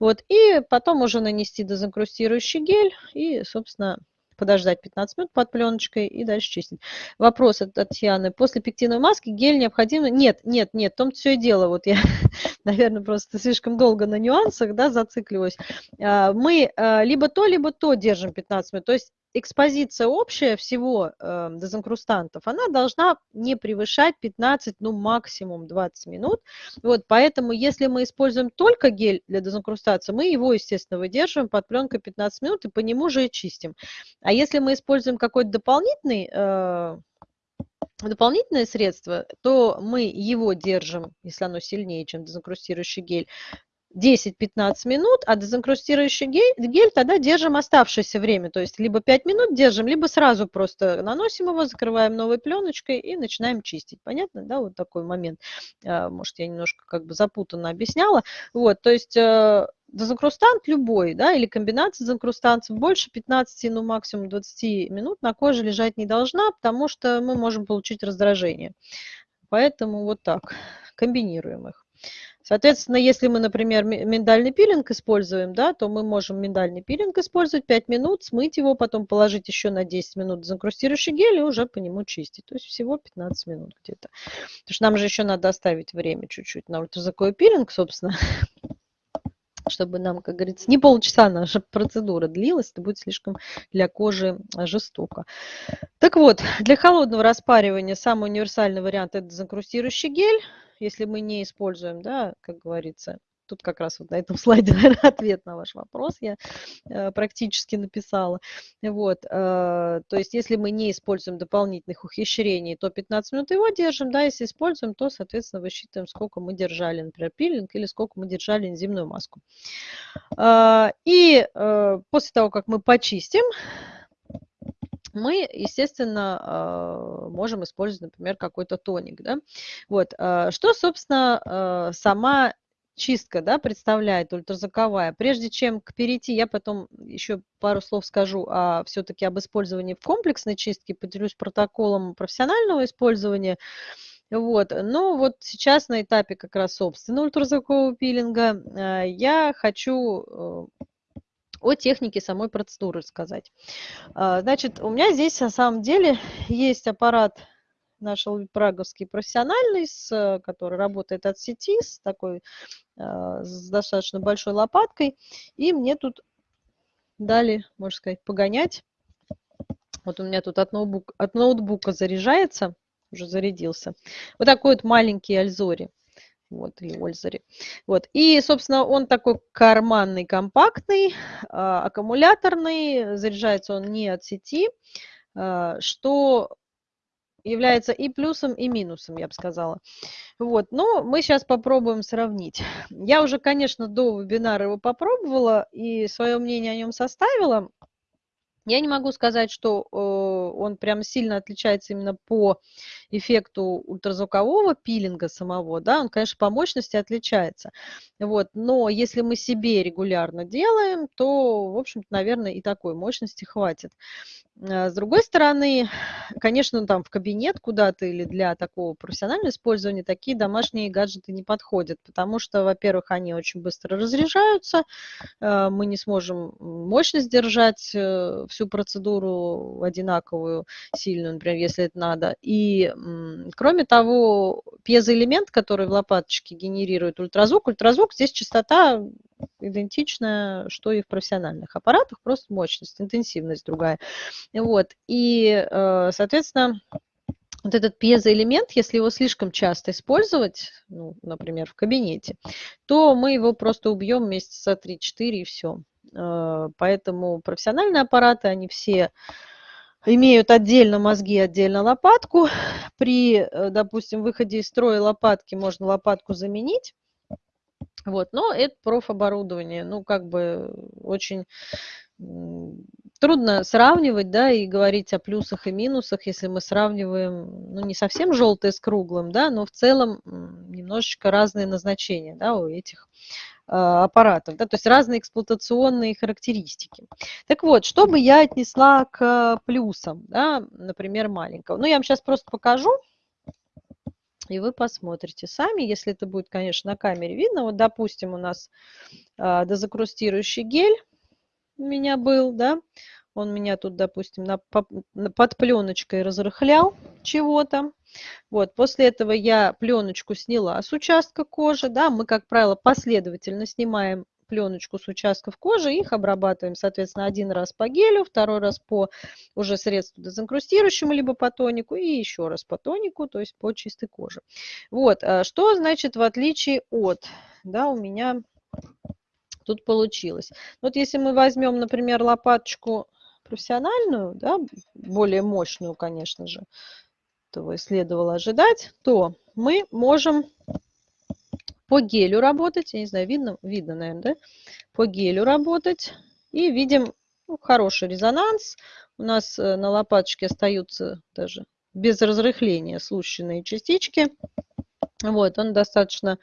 Вот, и потом уже нанести дезинкрустирующий гель и, собственно, подождать 15 минут под пленочкой и дальше чистить. Вопрос от Татьяны. После пектиновой маски гель необходимо? Нет, нет, нет, в том все и дело. Вот я, [LAUGHS] наверное, просто слишком долго на нюансах да, зацикливаюсь. А, мы а, либо то, либо то держим 15 минут. То есть экспозиция общая всего э, дезинкрустантов, она должна не превышать 15, ну максимум 20 минут. Вот, поэтому если мы используем только гель для дезинкрустации, мы его, естественно, выдерживаем под пленкой 15 минут и по нему же и чистим. А если мы используем какой-то дополнительный э, дополнительное средство, то мы его держим, если оно сильнее, чем дезинкрустирующий гель, 10-15 минут, а дезинкрустирующий гель, тогда держим оставшееся время. То есть либо 5 минут держим, либо сразу просто наносим его, закрываем новой пленочкой и начинаем чистить. Понятно, да, вот такой момент. А, может, я немножко как бы запутанно объясняла. Вот, то есть э, дезинкрустант любой, да, или комбинация дезинкрустантов больше 15, ну максимум 20 минут на коже лежать не должна, потому что мы можем получить раздражение. Поэтому вот так, комбинируем их. Соответственно, если мы, например, миндальный пилинг используем, да, то мы можем миндальный пилинг использовать 5 минут, смыть его, потом положить еще на 10 минут дезинкрустирующий гель и уже по нему чистить. То есть всего 15 минут где-то. Потому что нам же еще надо оставить время чуть-чуть на ультразвуковой пилинг, собственно, [LAUGHS] чтобы нам, как говорится, не полчаса наша процедура длилась, это будет слишком для кожи жестоко. Так вот, для холодного распаривания самый универсальный вариант – это дезинкрустирующий гель если мы не используем, да, как говорится, тут как раз вот на этом [LAUGHS] слайде, ответ на ваш вопрос я э, практически написала. Вот, э, то есть если мы не используем дополнительных ухищрений, то 15 минут его держим, да, если используем, то, соответственно, высчитываем, сколько мы держали, например, пилинг или сколько мы держали энзимную маску. Э, и после того, как мы почистим, мы, естественно, а, можем использовать, например, какой-то тоник. Да? Вот. А, что, собственно, а, сама чистка да, представляет ультразвуковая. Прежде чем к перейти, я потом еще пару слов скажу о, все-таки об использовании в комплексной чистке, поделюсь протоколом профессионального использования. Вот. Но вот сейчас на этапе как раз собственного ультразвукового пилинга я хочу э, о технике самой процедуры сказать. А, значит, у меня здесь на самом деле есть аппарат наш праговский профессиональный, с, который работает от сети, с такой, а, с достаточно большой лопаткой. И мне тут дали, можно сказать, погонять. Вот у меня тут от, ноутбук, от ноутбука заряжается, уже зарядился. Вот такой вот маленький Альзори. Вот, или Ользере. Вот. И, собственно, он такой карманный, компактный, а, аккумуляторный, заряжается он не от сети, а, что является и плюсом, и минусом, я бы сказала. Вот, но мы сейчас попробуем сравнить. Я уже, конечно, до вебинара его попробовала и свое мнение о нем составила. Я не могу сказать, что э, он прям сильно отличается именно по эффекту ультразвукового пилинга самого, да, он, конечно, по мощности отличается. Вот, но если мы себе регулярно делаем, то, в общем-то, наверное, и такой мощности хватит. А, с другой стороны, конечно, там в кабинет куда-то или для такого профессионального использования такие домашние гаджеты не подходят, потому что, во-первых, они очень быстро разряжаются, а, мы не сможем мощность держать э, всю процедуру одинаковую, сильную, например, если это надо. И, кроме того, пьезоэлемент, который в лопаточке генерирует ультразвук, ультразвук здесь частота идентичная, что и в профессиональных аппаратах, просто мощность, интенсивность другая. Вот. И, э, соответственно, вот этот пьезоэлемент, если его слишком часто использовать, ну, например, в кабинете, то мы его просто убьем месяца 3-4 и все. Э, поэтому профессиональные аппараты, они все имеют отдельно мозги, отдельно лопатку. При, э, допустим, выходе из строя лопатки можно лопатку заменить. Вот, но это профоборудование, ну, как бы очень трудно сравнивать, да, и говорить о плюсах и минусах, если мы сравниваем, ну, не совсем желтое с круглым, да, но в целом немножечко разные назначения, да, у этих э, аппаратов, да, то есть разные эксплуатационные характеристики. Так вот, что бы я отнесла к плюсам, да, например, маленького. Ну, я вам сейчас просто покажу, и вы посмотрите сами, если это будет, конечно, на камере видно. Вот, допустим, у нас э, дозакрустирующий гель у меня был, да, он меня тут, допустим, на, под пленочкой разрыхлял чего-то. Вот, после этого я пленочку сняла с участка кожи, да, мы, как правило, последовательно снимаем пленочку с участков кожи, их обрабатываем, соответственно, один раз по гелю, второй раз по уже средству дезинкрустирующему, либо по тонику, и еще раз по тонику, то есть по чистой коже. Вот, а что значит в отличие от, да, у меня тут получилось. Вот если мы возьмем, например, лопаточку профессиональную, да, более мощную, конечно же, этого следовало ожидать, то мы можем по гелю работать, я не знаю, видно, видно, наверное, да? По гелю работать. И видим ну, хороший резонанс. У нас э, на лопаточке остаются даже без разрыхления случайные частички. Вот, он достаточно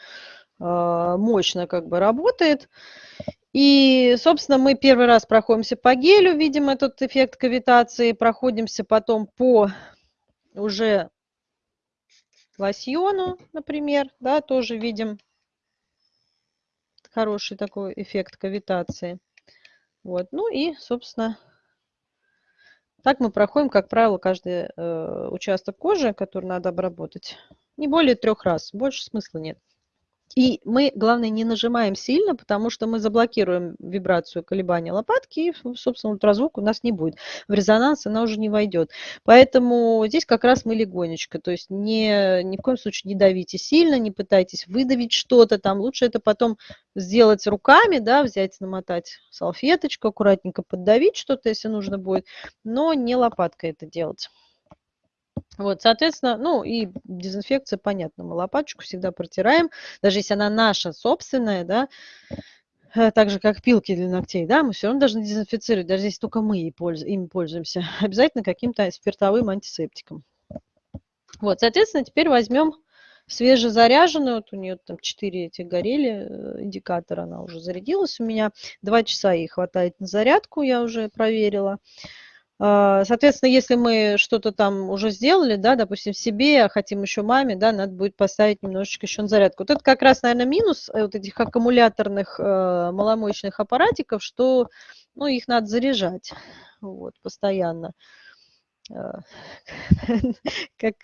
э, мощно как бы работает. И, собственно, мы первый раз проходимся по гелю, видим этот эффект кавитации, проходимся потом по уже лосьону, например, да, тоже видим хороший такой эффект кавитации. Вот. Ну и, собственно, так мы проходим, как правило, каждый э, участок кожи, который надо обработать. Не более трех раз, больше смысла нет. И мы, главное, не нажимаем сильно, потому что мы заблокируем вибрацию колебания лопатки, и, собственно, ультразвук у нас не будет. В резонанс она уже не войдет. Поэтому здесь как раз мы легонечко. То есть не, ни в коем случае не давите сильно, не пытайтесь выдавить что-то там. Лучше это потом сделать руками, да, взять, намотать салфеточку, аккуратненько поддавить что-то, если нужно будет, но не лопаткой это делать. Вот, соответственно, ну и дезинфекция, понятно, мы лопаточку всегда протираем, даже если она наша собственная, да, э, так же, как пилки для ногтей, да, мы все равно должны дезинфицировать, даже если только мы ими пользуемся, [LAUGHS] обязательно каким-то спиртовым антисептиком. Вот, соответственно, теперь возьмем свежезаряженную, вот у нее там 4 эти горели э, индикатора, она уже зарядилась у меня, 2 часа ей хватает на зарядку, я уже проверила. А, соответственно, если мы что-то там уже сделали, да, допустим, себе, а хотим еще маме, да, надо будет поставить немножечко еще на зарядку. Вот это как раз, наверное, минус э, вот этих аккумуляторных э, маломощных аппаратиков, что, ну, их надо заряжать, вот, постоянно. Э, [LAUGHS] как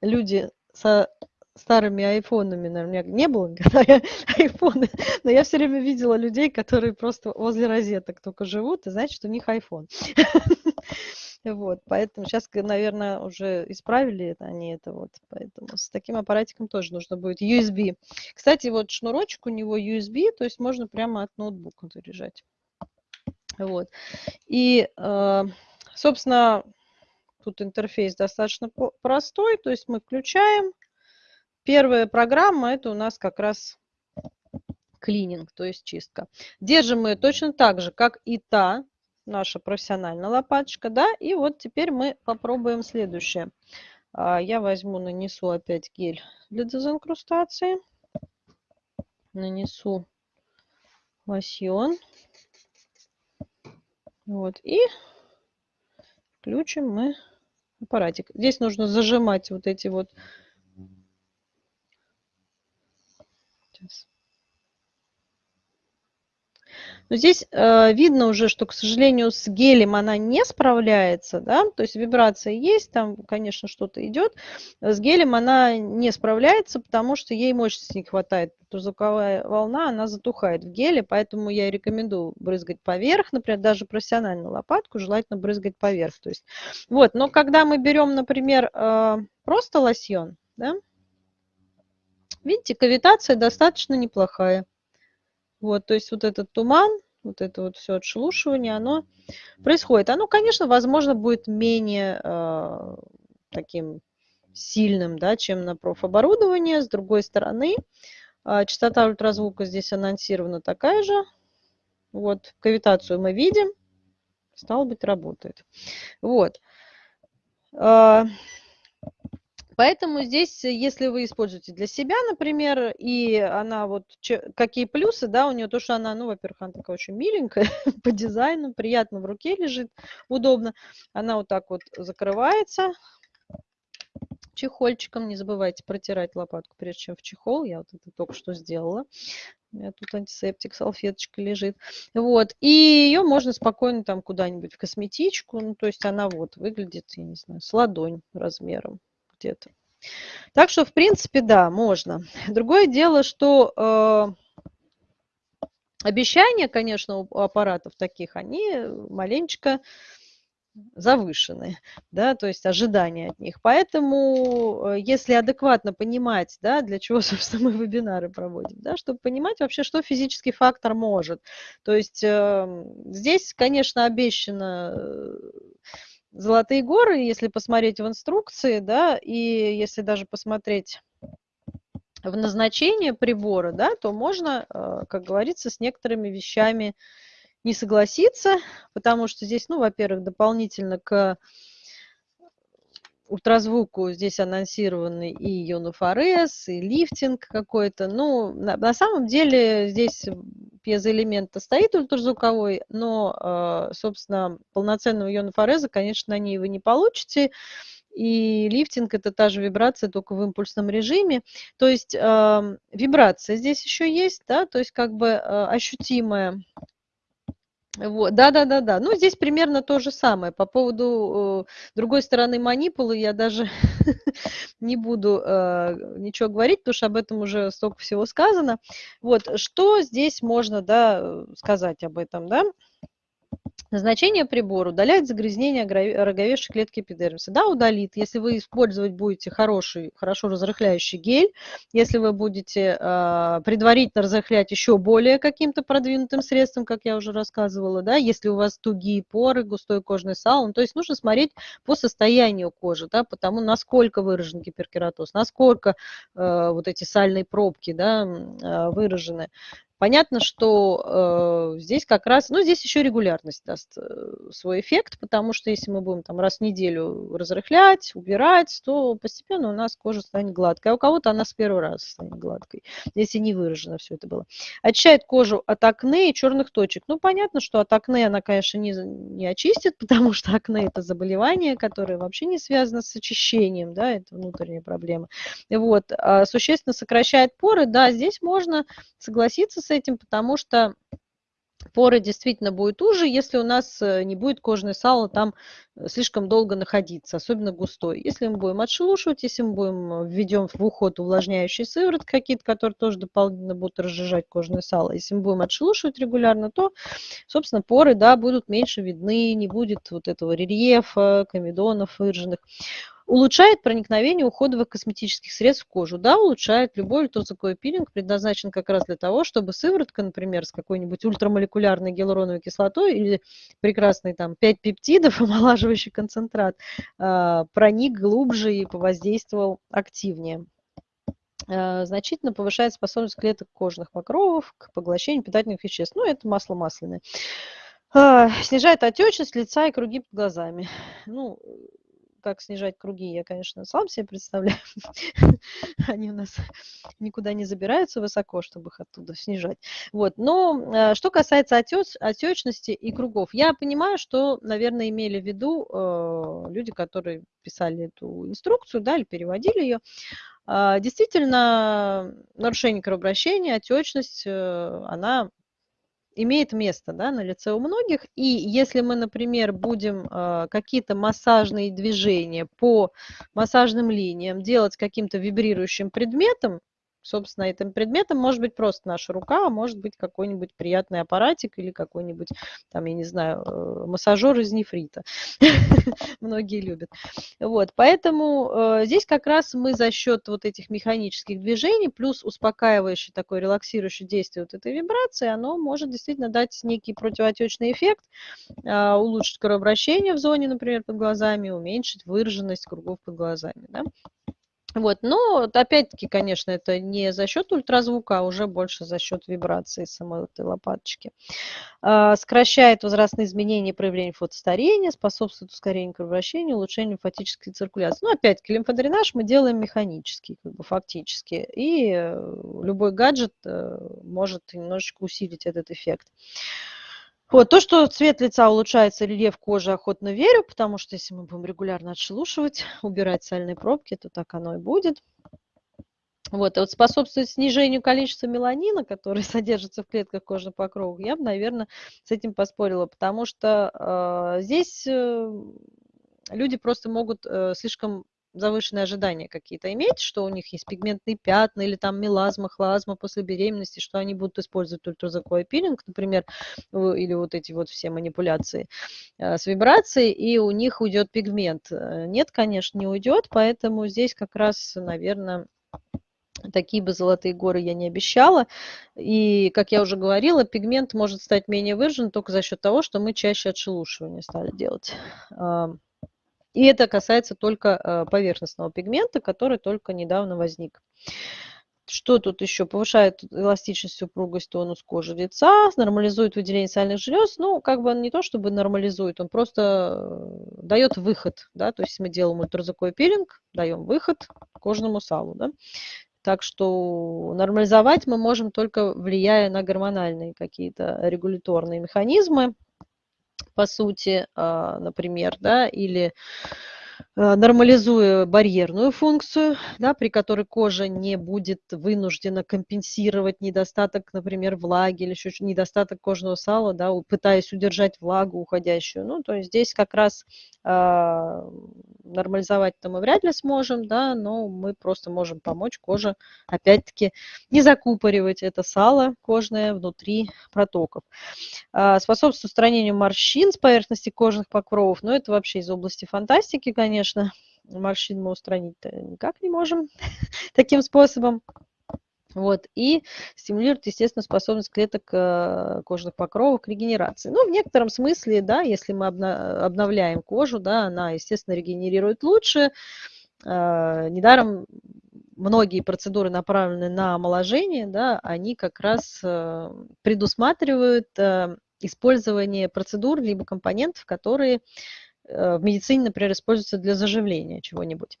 люди со старыми айфонами, наверное, не было когда я [LAUGHS] айфоны, но я все время видела людей, которые просто возле розеток только живут, и значит, у них айфон. [LAUGHS] Вот, поэтому сейчас, наверное, уже исправили это, они это вот, поэтому с таким аппаратиком тоже нужно будет USB. Кстати, вот шнурочек у него USB, то есть можно прямо от ноутбука заряжать. Вот. И, э, собственно, тут интерфейс достаточно простой, то есть мы включаем. Первая программа, это у нас как раз клининг, то есть чистка. Держим мы точно так же, как и та, наша профессиональная лопаточка, да, и вот теперь мы попробуем следующее. А, я возьму, нанесу опять гель для дезинкрустации, нанесу лосьон, вот, и включим мы аппаратик. Здесь нужно зажимать вот эти вот Сейчас. Но здесь э, видно уже, что, к сожалению, с гелем она не справляется, да, то есть вибрация есть, там, конечно, что-то идет. С гелем она не справляется, потому что ей мощности не хватает. Звуковая волна, она затухает в геле, поэтому я рекомендую брызгать поверх, например, даже профессиональную лопатку желательно брызгать поверх. То есть, вот, но когда мы берем, например, э, просто лосьон, да, видите, кавитация достаточно неплохая. Вот, то есть вот этот туман, вот это вот все отшелушивание, оно происходит. Оно, конечно, возможно, будет менее э, таким сильным, да, чем на профоборудовании. С другой стороны, э, частота ультразвука здесь анонсирована такая же. Вот, кавитацию мы видим, стало быть, работает. Вот. Э, Поэтому здесь, э, если вы используете для себя, например, и она вот, какие плюсы, да, у нее то, что она, ну, во-первых, она такая очень миленькая [LAUGHS] по дизайну, приятно в руке лежит, удобно. Она вот так вот закрывается чехольчиком. Не забывайте протирать лопатку, прежде чем в чехол. Я вот это только что сделала. У меня тут антисептик, салфеточка лежит. Вот. И ее можно спокойно там куда-нибудь в косметичку. Ну, то есть она вот выглядит, я не знаю, с ладонь размером где-то. Так что, в принципе, да, можно. Другое дело, что э, обещания, конечно, у аппаратов таких, они маленечко завышены, да, то есть ожидания от них. Поэтому, э, если адекватно понимать, да, для чего, [LAUGHS] собственно, мы вебинары проводим, да, чтобы понимать вообще, что физический фактор может. То есть э, здесь, конечно, обещано э, Золотые горы, если посмотреть в инструкции, да, и если даже посмотреть в назначение прибора, да, то можно, э, как говорится, с некоторыми вещами не согласиться, потому что здесь, ну, во-первых, дополнительно к ультразвуку здесь анонсированы и ионофорез, и лифтинг какой-то. Ну, на, на самом деле здесь пьезоэлемент стоит ультразвуковой, но, э, собственно, полноценного ионофореза, конечно, на ней вы не получите. И лифтинг это та же вибрация, только в импульсном режиме. То есть э, вибрация здесь еще есть, да, то есть как бы э, ощутимая вот, да, да, да, да. Ну, здесь примерно то же самое. По поводу э, другой стороны манипулы я даже [LAUGHS] не буду э, ничего говорить, потому что об этом уже столько всего сказано. Вот, что здесь можно, да, сказать об этом, да? Назначение прибора удаляет загрязнение роговевшей клетки эпидермиса. Да, удалит, если вы использовать будете хороший, хорошо разрыхляющий гель, если вы будете э, предварительно разрыхлять еще более каким-то продвинутым средством, как я уже рассказывала, да, если у вас тугие поры, густой кожный салон, то есть нужно смотреть по состоянию кожи, да, потому насколько выражен гиперкератоз, насколько э, вот эти сальные пробки, да, э, выражены. Понятно, что э, здесь как раз, ну, здесь еще регулярность даст э, свой эффект, потому что если мы будем там раз в неделю разрыхлять, убирать, то постепенно у нас кожа станет гладкой, а у кого-то она с первого раза станет гладкой, если не выражено все это было. Очищает кожу от акне и черных точек. Ну, понятно, что от акне она, конечно, не, не очистит, [LAUGHS] потому что акне – это заболевание, которое вообще не связано с очищением, да, это внутренняя проблема. Вот, а существенно сокращает поры, да, здесь можно согласиться с этим, потому что поры действительно будет уже, если у нас э, не будет кожное сало там э, слишком долго находиться, особенно густой. Если мы будем отшелушивать, если мы будем э, введем в уход увлажняющие сыворотки какие-то, которые тоже дополнительно будут разжижать кожное сало, если мы будем отшелушивать регулярно, то, собственно, поры, да, будут меньше видны, не будет вот этого рельефа, комедонов выраженных. Улучшает проникновение уходовых косметических средств в кожу. Да, улучшает. Любой ультразвуковой пилинг предназначен как раз для того, чтобы сыворотка, например, с какой-нибудь ультрамолекулярной гиалуроновой кислотой или прекрасный там 5 пептидов, [LAUGHS] омолаживающий концентрат, а, проник глубже и повоздействовал активнее а, значительно повышает способность клеток кожных покровов к поглощению питательных веществ. Ну, это масло масляное. А, снижает отечность лица и круги под глазами. Ну, как снижать круги, я, конечно, сам себе представляю. [LAUGHS] Они у нас никуда не забираются высоко, чтобы их оттуда снижать. Вот. Но э, что касается отеч, отечности и кругов, я понимаю, что, наверное, имели в виду э, люди, которые писали эту инструкцию, да, или переводили ее. Э, действительно, нарушение кровообращения, отечность, э, она имеет место да, на лице у многих. И если мы, например, будем э, какие-то массажные движения по массажным линиям делать каким-то вибрирующим предметом, Собственно, этим предметом может быть просто наша рука, а может быть какой-нибудь приятный аппаратик или какой-нибудь, там, я не знаю, э, массажер из нефрита. [LAUGHS] Многие любят. Вот, поэтому э, здесь как раз мы за счет вот этих механических движений плюс успокаивающий такой релаксирующий действие вот этой вибрации, оно может действительно дать некий противоотечный эффект, э, улучшить кровообращение в зоне, например, под глазами, уменьшить выраженность кругов под глазами. Да? Вот, но опять-таки, конечно, это не за счет ультразвука, а уже больше за счет вибрации самой этой лопаточки. А, сокращает возрастные изменения проявления фотостарения, способствует ускорению кровообращения, улучшению лимфатической циркуляции. Ну, опять-таки, лимфодренаж мы делаем механически, как бы фактически, и э, любой гаджет э, может немножечко усилить этот эффект. Вот, то, что цвет лица улучшается, рельеф кожи, охотно верю, потому что если мы будем регулярно отшелушивать, [LAUGHS] убирать сальные пробки, то так оно и будет. Вот, и вот способствует снижению количества меланина, который [LAUGHS] содержится в клетках кожных покровов, я бы, наверное, с этим поспорила, потому что э, здесь э, люди просто могут э, слишком завышенные ожидания какие-то иметь, что у них есть пигментные пятна или там мелазма, хлазма после беременности, что они будут использовать ультразвуковой пилинг, например, или вот эти вот все манипуляции э, с вибрацией, и у них уйдет пигмент. Э, нет, конечно, не уйдет, поэтому здесь как раз, наверное, такие бы золотые горы я не обещала. И, как я уже говорила, пигмент может стать менее выражен только за счет того, что мы чаще отшелушивание стали делать. И это касается только э, поверхностного пигмента, который только недавно возник. Что тут еще? Повышает эластичность, упругость, тонус кожи лица, нормализует выделение сальных желез. Ну, как бы он не то чтобы нормализует, он просто э, дает выход. Да? То есть мы делаем ультразвуковой пилинг, даем выход кожному салу. Да? Так что нормализовать мы можем только влияя на гормональные какие-то регуляторные механизмы по сути, а, например, да, или нормализуя барьерную функцию, да, при которой кожа не будет вынуждена компенсировать недостаток, например, влаги или еще недостаток кожного сала, да, пытаясь удержать влагу уходящую. Ну, то есть здесь как раз э, нормализовать-то мы вряд ли сможем, да, но мы просто можем помочь коже, опять-таки, не закупоривать это сало кожное внутри протоков. Э, способствует устранению морщин с поверхности кожных покровов, но это вообще из области фантастики, конечно, конечно, морщин мы устранить никак не можем [LAUGHS] таким способом. Вот, и стимулирует, естественно, способность клеток э, кожных покровов к регенерации. Ну, в некотором смысле, да, если мы обновляем кожу, да, она, естественно, регенерирует лучше. Э, недаром многие процедуры, направленные на омоложение, да, они как раз э, предусматривают использование процедур либо компонентов, которые в медицине, например, используется для заживления чего-нибудь.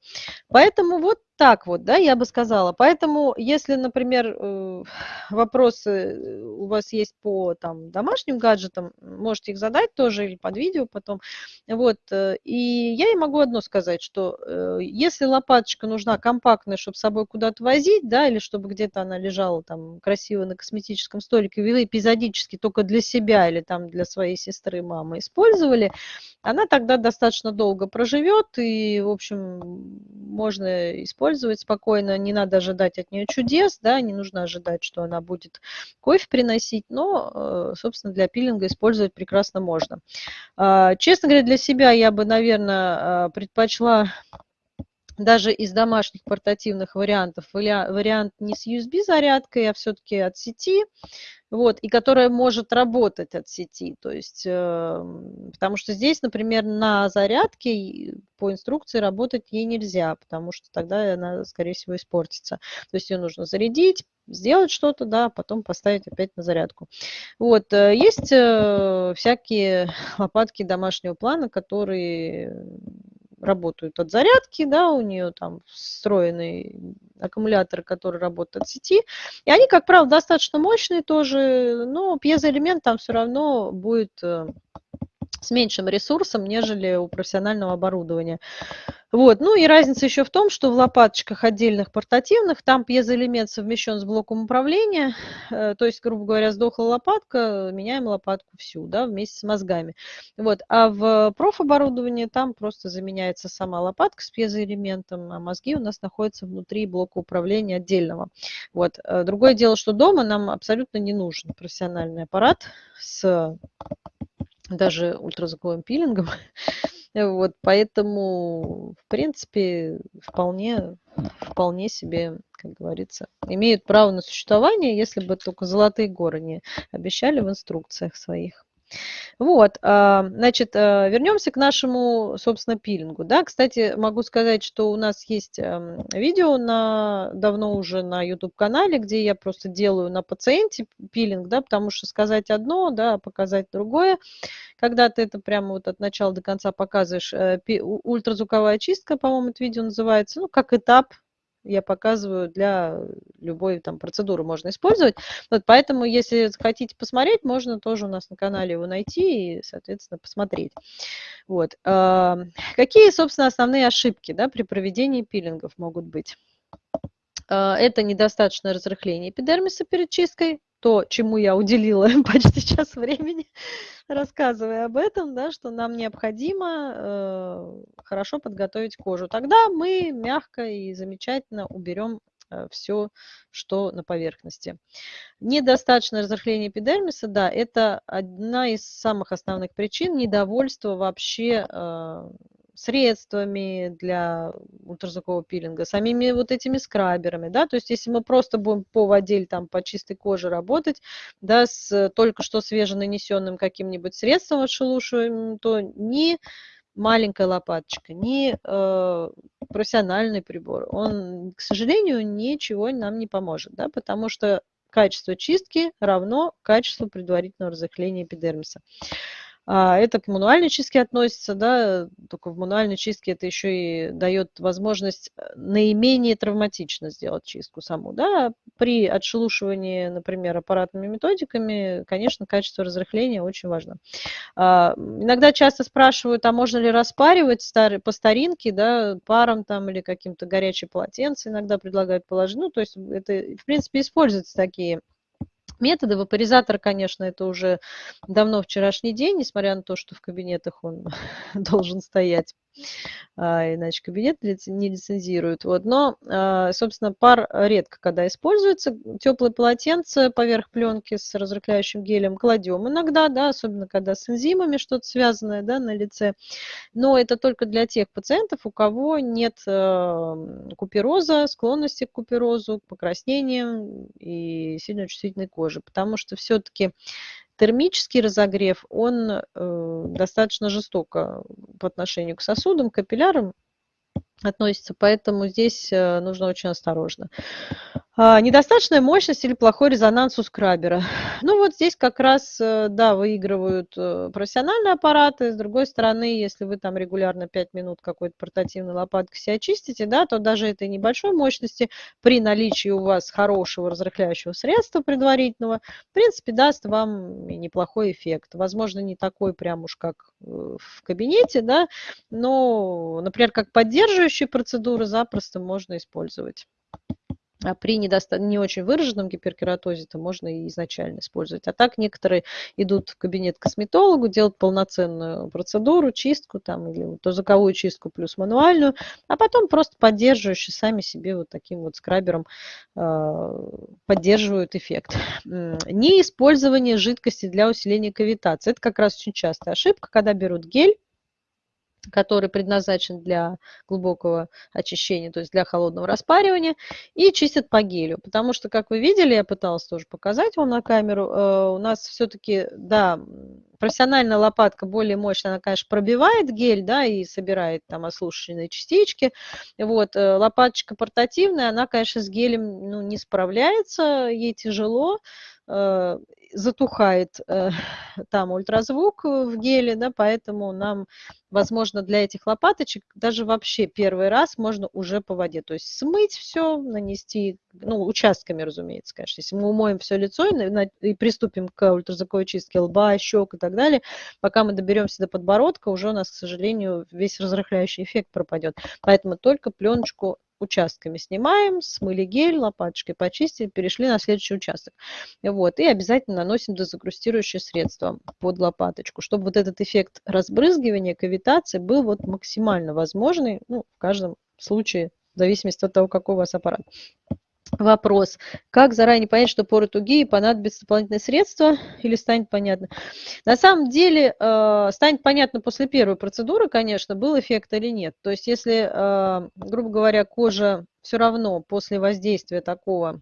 Поэтому вот так вот, да, я бы сказала. Поэтому, если, например, э, [SIGHS] вопросы э, у вас есть по там, домашним гаджетам, можете их задать тоже или под видео потом. Вот. Э, и я и могу одно сказать, что если лопаточка нужна компактная, чтобы с собой куда-то возить, да, или чтобы где-то она лежала там красиво на косметическом столике, вы эпизодически только для себя или там для своей сестры, мамы использовали, она тогда достаточно долго проживет, и, в общем, можно использовать спокойно, не надо ожидать от нее чудес, да, не нужно ожидать, что она будет кофе приносить, но, э, собственно, для пилинга использовать прекрасно можно. А, честно говоря, для себя я бы, наверное, а, предпочла даже из домашних портативных вариантов вариант не с USB-зарядкой, а все-таки от сети, вот, и которая может работать от сети. То есть, э, потому что здесь, например, на зарядке по инструкции работать ей нельзя, потому что тогда она, скорее всего, испортится. То есть ее нужно зарядить, сделать что-то, да, потом поставить опять на зарядку. Вот, э, есть э, всякие лопатки домашнего плана, которые работают от зарядки, да, у нее там встроенный аккумулятор, который работает от сети. И они, как правило, достаточно мощные тоже, но пьезоэлемент там все равно будет э, с меньшим ресурсом, нежели у профессионального оборудования. Вот. Ну и разница еще в том, что в лопаточках отдельных портативных там пьезоэлемент совмещен с блоком управления, э, то есть, грубо говоря, сдохла лопатка, меняем лопатку всю, да, вместе с мозгами. Вот. А в профоборудовании там просто заменяется сама лопатка с пьезоэлементом, а мозги у нас находятся внутри блока управления отдельного. Вот. Э, другое дело, что дома нам абсолютно не нужен профессиональный аппарат с даже ультразвуковым пилингом. [LAUGHS] Вот, поэтому, в принципе, вполне, вполне себе, как говорится, имеют право на существование, если бы только золотые горы не обещали в инструкциях своих. Вот, а, значит, а, вернемся к нашему, собственно, пилингу. Да, кстати, могу сказать, что у нас есть эм, видео на, давно уже на YouTube-канале, где я просто делаю на пациенте пилинг, да, потому что сказать одно, да, а показать другое. Когда ты это прямо вот от начала до конца показываешь, э, ультразвуковая чистка, по-моему, это видео называется, ну, как этап я показываю для любой там процедуры можно использовать. Вот поэтому, если хотите посмотреть, можно тоже у нас на канале его найти и, соответственно, посмотреть. Вот. Какие, собственно, основные ошибки да, при проведении пилингов могут быть? А, это недостаточное разрыхление эпидермиса перед чисткой, то, чему я уделила [LAUGHS] почти час времени, рассказывая об этом, да, что нам необходимо э, хорошо подготовить кожу. Тогда мы мягко и замечательно уберем э, все, что на поверхности. Недостаточное разрыхление эпидермиса, да, это одна из самых основных причин недовольства вообще э, средствами для ультразвукового пилинга, самими вот этими скраберами, да, то есть если мы просто будем по воде или там по чистой коже работать, да, с только что свеженанесенным каким-нибудь средством отшелушиваем, то ни маленькая лопаточка, ни э, профессиональный прибор, он, к сожалению, ничего нам не поможет, да, потому что качество чистки равно качеству предварительного разрыхления эпидермиса. А, это к мануальной чистке относится, да, только в мануальной чистке это еще и дает возможность э, наименее травматично сделать чистку саму, да. При отшелушивании, например, аппаратными методиками, конечно, качество разрыхления очень важно. А, иногда часто спрашивают, а можно ли распаривать по старинке, да, паром там или каким-то горячим полотенцем иногда предлагают положить. Ну, то есть это, в принципе, используются такие методы. Вапоризатор, конечно, это уже давно вчерашний день, несмотря на то, что в кабинетах он [LAUGHS] должен стоять а, иначе кабинет не лицензируют. Вот. Но, а, собственно, пар редко когда используется. Теплое полотенце поверх пленки с разрыхляющим гелем кладем иногда, да, особенно когда с энзимами что-то связанное да, на лице. Но это только для тех пациентов, у кого нет а, купероза, склонности к куперозу, к покраснениям и сильно чувствительной кожи. Потому что все-таки термический разогрев, он э, достаточно жестоко по отношению к сосудам, капиллярам относится, поэтому здесь э, нужно очень осторожно. А, недостаточная мощность или плохой резонанс у скрабера. [SIGHS] Ну вот здесь как раз, э, да, выигрывают э, профессиональные аппараты. С другой стороны, если вы там регулярно 5 минут какой-то портативной лопаткой себя чистите, да, то даже этой небольшой мощности при наличии у вас хорошего разрыхляющего средства предварительного, в принципе, даст вам неплохой эффект. Возможно, не такой прям уж как э, в кабинете, да, но, например, как поддерживающие процедуры запросто можно использовать. А при недоста... не очень выраженном гиперкератозе это можно и изначально использовать. А так некоторые идут в кабинет косметологу, делают полноценную процедуру, чистку там, или вот звуковую чистку плюс мануальную, а потом просто поддерживающие сами себе вот таким вот скрабером э, поддерживают эффект. Не использование жидкости для усиления кавитации. Это как раз очень частая ошибка, когда берут гель, который предназначен для глубокого очищения, то есть для холодного распаривания, и чистят по гелю. Потому что, как вы видели, я пыталась тоже показать вам на камеру, э, у нас все-таки, да, профессиональная лопатка более мощная, она, конечно, пробивает гель, да, и собирает там ослушанные частички. Вот, э, лопаточка портативная, она, конечно, с гелем ну, не справляется, ей тяжело, э, затухает э, [LAUGHS] там ультразвук в геле, да, поэтому нам, возможно, для этих лопаточек даже вообще первый раз можно уже по воде, то есть смыть все, нанести, ну, участками, разумеется, конечно, если мы умоем все лицо и, и приступим к ультразвуковой чистке лба, щек и так далее, пока мы доберемся до подбородка, уже у нас, к сожалению, весь разрыхляющий эффект пропадет, поэтому только пленочку участками снимаем, смыли гель, лопаточкой почистили, перешли на следующий участок. Вот, и обязательно наносим дезагрустирующее средство под лопаточку, чтобы вот этот эффект разбрызгивания, кавитации был вот максимально возможный, ну, в каждом случае, в зависимости от того, какой у вас аппарат. Вопрос. Как заранее понять, что поры тугие, понадобится дополнительные средства или станет понятно? На самом деле э, станет понятно после первой процедуры, конечно, был эффект или нет. То есть если, э, грубо говоря, кожа все равно после воздействия такого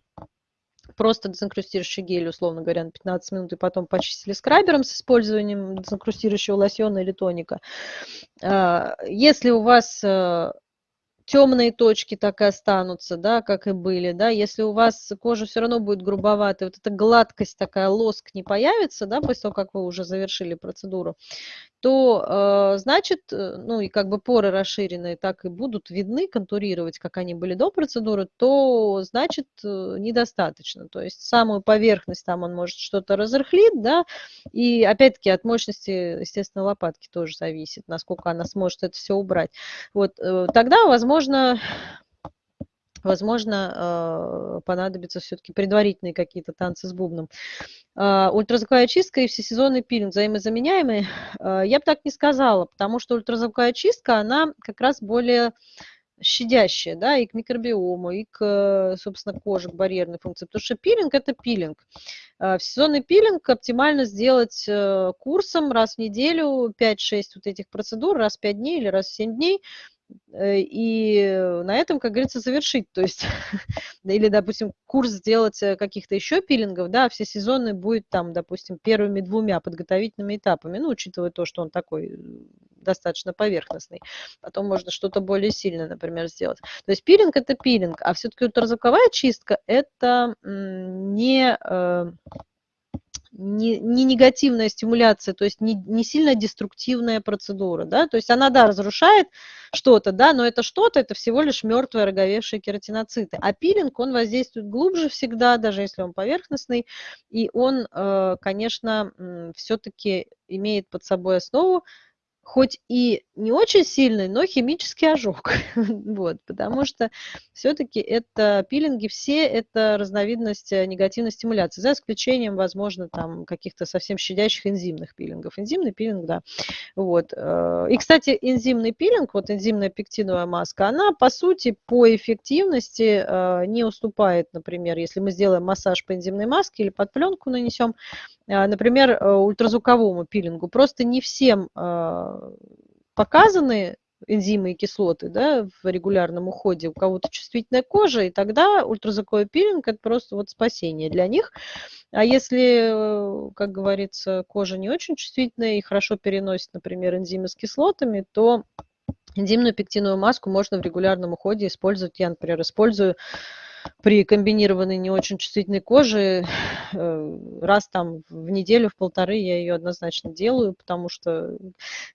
просто дезинкрустирующий гель, условно говоря, на 15 минут, и потом почистили скрабером с использованием дезинкрустирующего лосьона или тоника. Э, если у вас темные точки так и останутся, да, как и были, да, если у вас кожа все равно будет грубоватая, вот эта гладкость такая, лоск не появится, да, после того, как вы уже завершили процедуру, то, э, значит, э, ну и как бы поры расширенные так и будут видны, контурировать, как они были до процедуры, то, значит, э, недостаточно. То есть самую поверхность там он может что-то разрыхлит, да, и опять-таки от мощности, естественно, лопатки тоже зависит, насколько она сможет это все убрать. Вот тогда, возможно, возможно, э, понадобятся все-таки предварительные какие-то танцы с бубном. А, ультразвуковая чистка и всесезонный пилинг взаимозаменяемые? Э, я бы так не сказала, потому что ультразвуковая чистка, она как раз более щадящая, да, и к микробиому, и к, собственно, коже, к барьерной функции. Потому что пилинг – это пилинг. Э, всесезонный пилинг оптимально сделать курсом раз в неделю, 5-6 вот этих процедур, раз в 5 дней или раз в 7 дней – Э, и на этом, как говорится, завершить. То есть, [LAUGHS] или, допустим, курс сделать э, каких-то еще пилингов, да, все сезоны будет там, допустим, первыми двумя подготовительными этапами, ну, учитывая то, что он такой э, достаточно поверхностный. Потом можно что-то более сильное, например, сделать. То есть пилинг – это пилинг, а все-таки ультразвуковая чистка – это не не, не негативная стимуляция, то есть не, не сильно деструктивная процедура, да, то есть она, да, разрушает что-то, да, но это что-то, это всего лишь мертвые роговевшие кератиноциты. А пилинг, он воздействует глубже всегда, даже если он поверхностный, и он, э, конечно, все-таки имеет под собой основу хоть и не очень сильный, но химический ожог. [LAUGHS] вот, потому что все-таки это пилинги все это разновидность э, негативной стимуляции, за исключением, возможно, там каких-то совсем щадящих энзимных пилингов. Энзимный пилинг, да. Вот. Э, и, кстати, энзимный пилинг, вот энзимная пектиновая маска, она, по сути, по эффективности э, не уступает, например, если мы сделаем массаж по энзимной маске или под пленку нанесем, например, ультразвуковому пилингу. Просто не всем показаны энзимы и кислоты да, в регулярном уходе, у кого-то чувствительная кожа, и тогда ультразвуковой пилинг – это просто вот спасение для них. А если, как говорится, кожа не очень чувствительная и хорошо переносит, например, энзимы с кислотами, то энзимную пектиновую маску можно в регулярном уходе использовать. Я, например, использую при комбинированной не очень чувствительной коже э, раз там в неделю, в полторы я ее однозначно делаю, потому что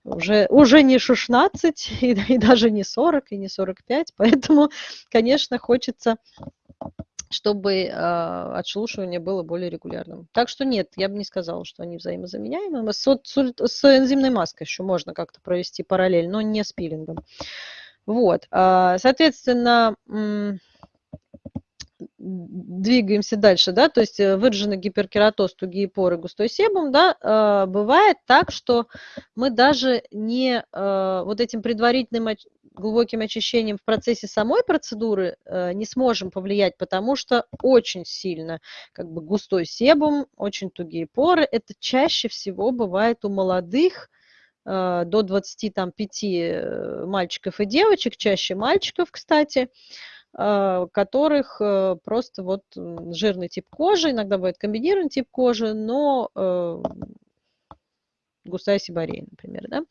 уже, уже не 16 [LAUGHS] и, и даже не 40 и не 45, поэтому, конечно, хочется чтобы э, отшелушивание было более регулярным. Так что нет, я бы не сказала, что они взаимозаменяемы. С, с, с энзимной маской еще можно как-то провести параллель, но не с пилингом. Вот, э, соответственно, двигаемся дальше, да, то есть э, выраженный гиперкератоз, тугие поры, густой себум, да, э, бывает так, что мы даже не э, вот этим предварительным глубоким очищением в процессе самой процедуры не сможем повлиять, потому что очень сильно как бы густой себум, очень тугие поры, это чаще всего бывает у молодых, до 25 мальчиков и девочек, чаще мальчиков, кстати, а, которых э, просто вот жирный тип кожи, иногда бывает комбинированный тип кожи, но э, густая сибарея, например, да,